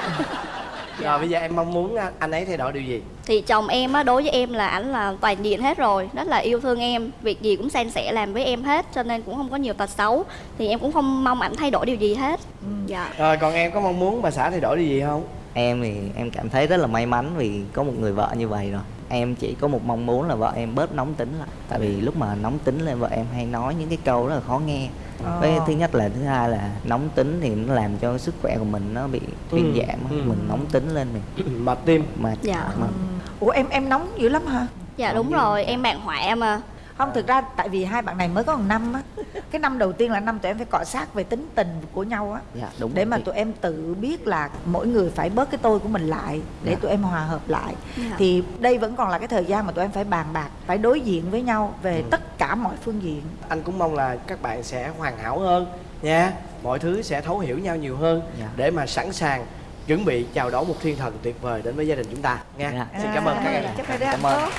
Rồi bây giờ em mong muốn anh ấy thay đổi điều gì? Thì chồng em á đối với em là ảnh là toàn diện hết rồi rất là yêu thương em việc gì cũng san sẻ làm với em hết cho nên cũng không có nhiều tật xấu. Thì em cũng không mong ảnh thay đổi điều gì hết. Dạ. Rồi còn em có mong muốn bà xã thay đổi điều gì không? Em thì em cảm thấy rất là may mắn vì có một người vợ như vậy rồi em chỉ có một mong muốn là vợ em bớt nóng tính lại. Tại vì lúc mà nóng tính lên vợ em hay nói những cái câu rất là khó nghe. Với thứ nhất là thứ hai là nóng tính thì nó làm cho sức khỏe của mình nó bị thuyên Ừ, giảm ừ. mình nóng tính lên mình Mệt tim. Mà Dạ. mà ủa em em nóng dữ lắm hả? Dạ đúng rồi em bạn họa mà không thực ra tại vì hai bạn này mới có một năm á. Cái năm đầu tiên là năm tụi em phải cọ sát về tính tình của nhau á. Dạ đúng để rồi mà tụi em tự biết là mỗi người phải bớt cái tôi của mình lại để Dạ. tụi em hòa hợp lại. Dạ. thì đây vẫn còn là cái thời gian mà tụi em phải bàn bạc phải đối diện với nhau về tất cả mọi phương diện. Anh cũng mong là các bạn sẽ hoàn hảo hơn nha. Mọi thứ sẽ thấu hiểu nhau nhiều hơn Dạ. Để mà sẵn sàng chuẩn bị chào đón một thiên thần tuyệt vời đến với gia đình chúng ta nha. Dạ. Xin cảm ơn các em hai đứa Cảm ơn.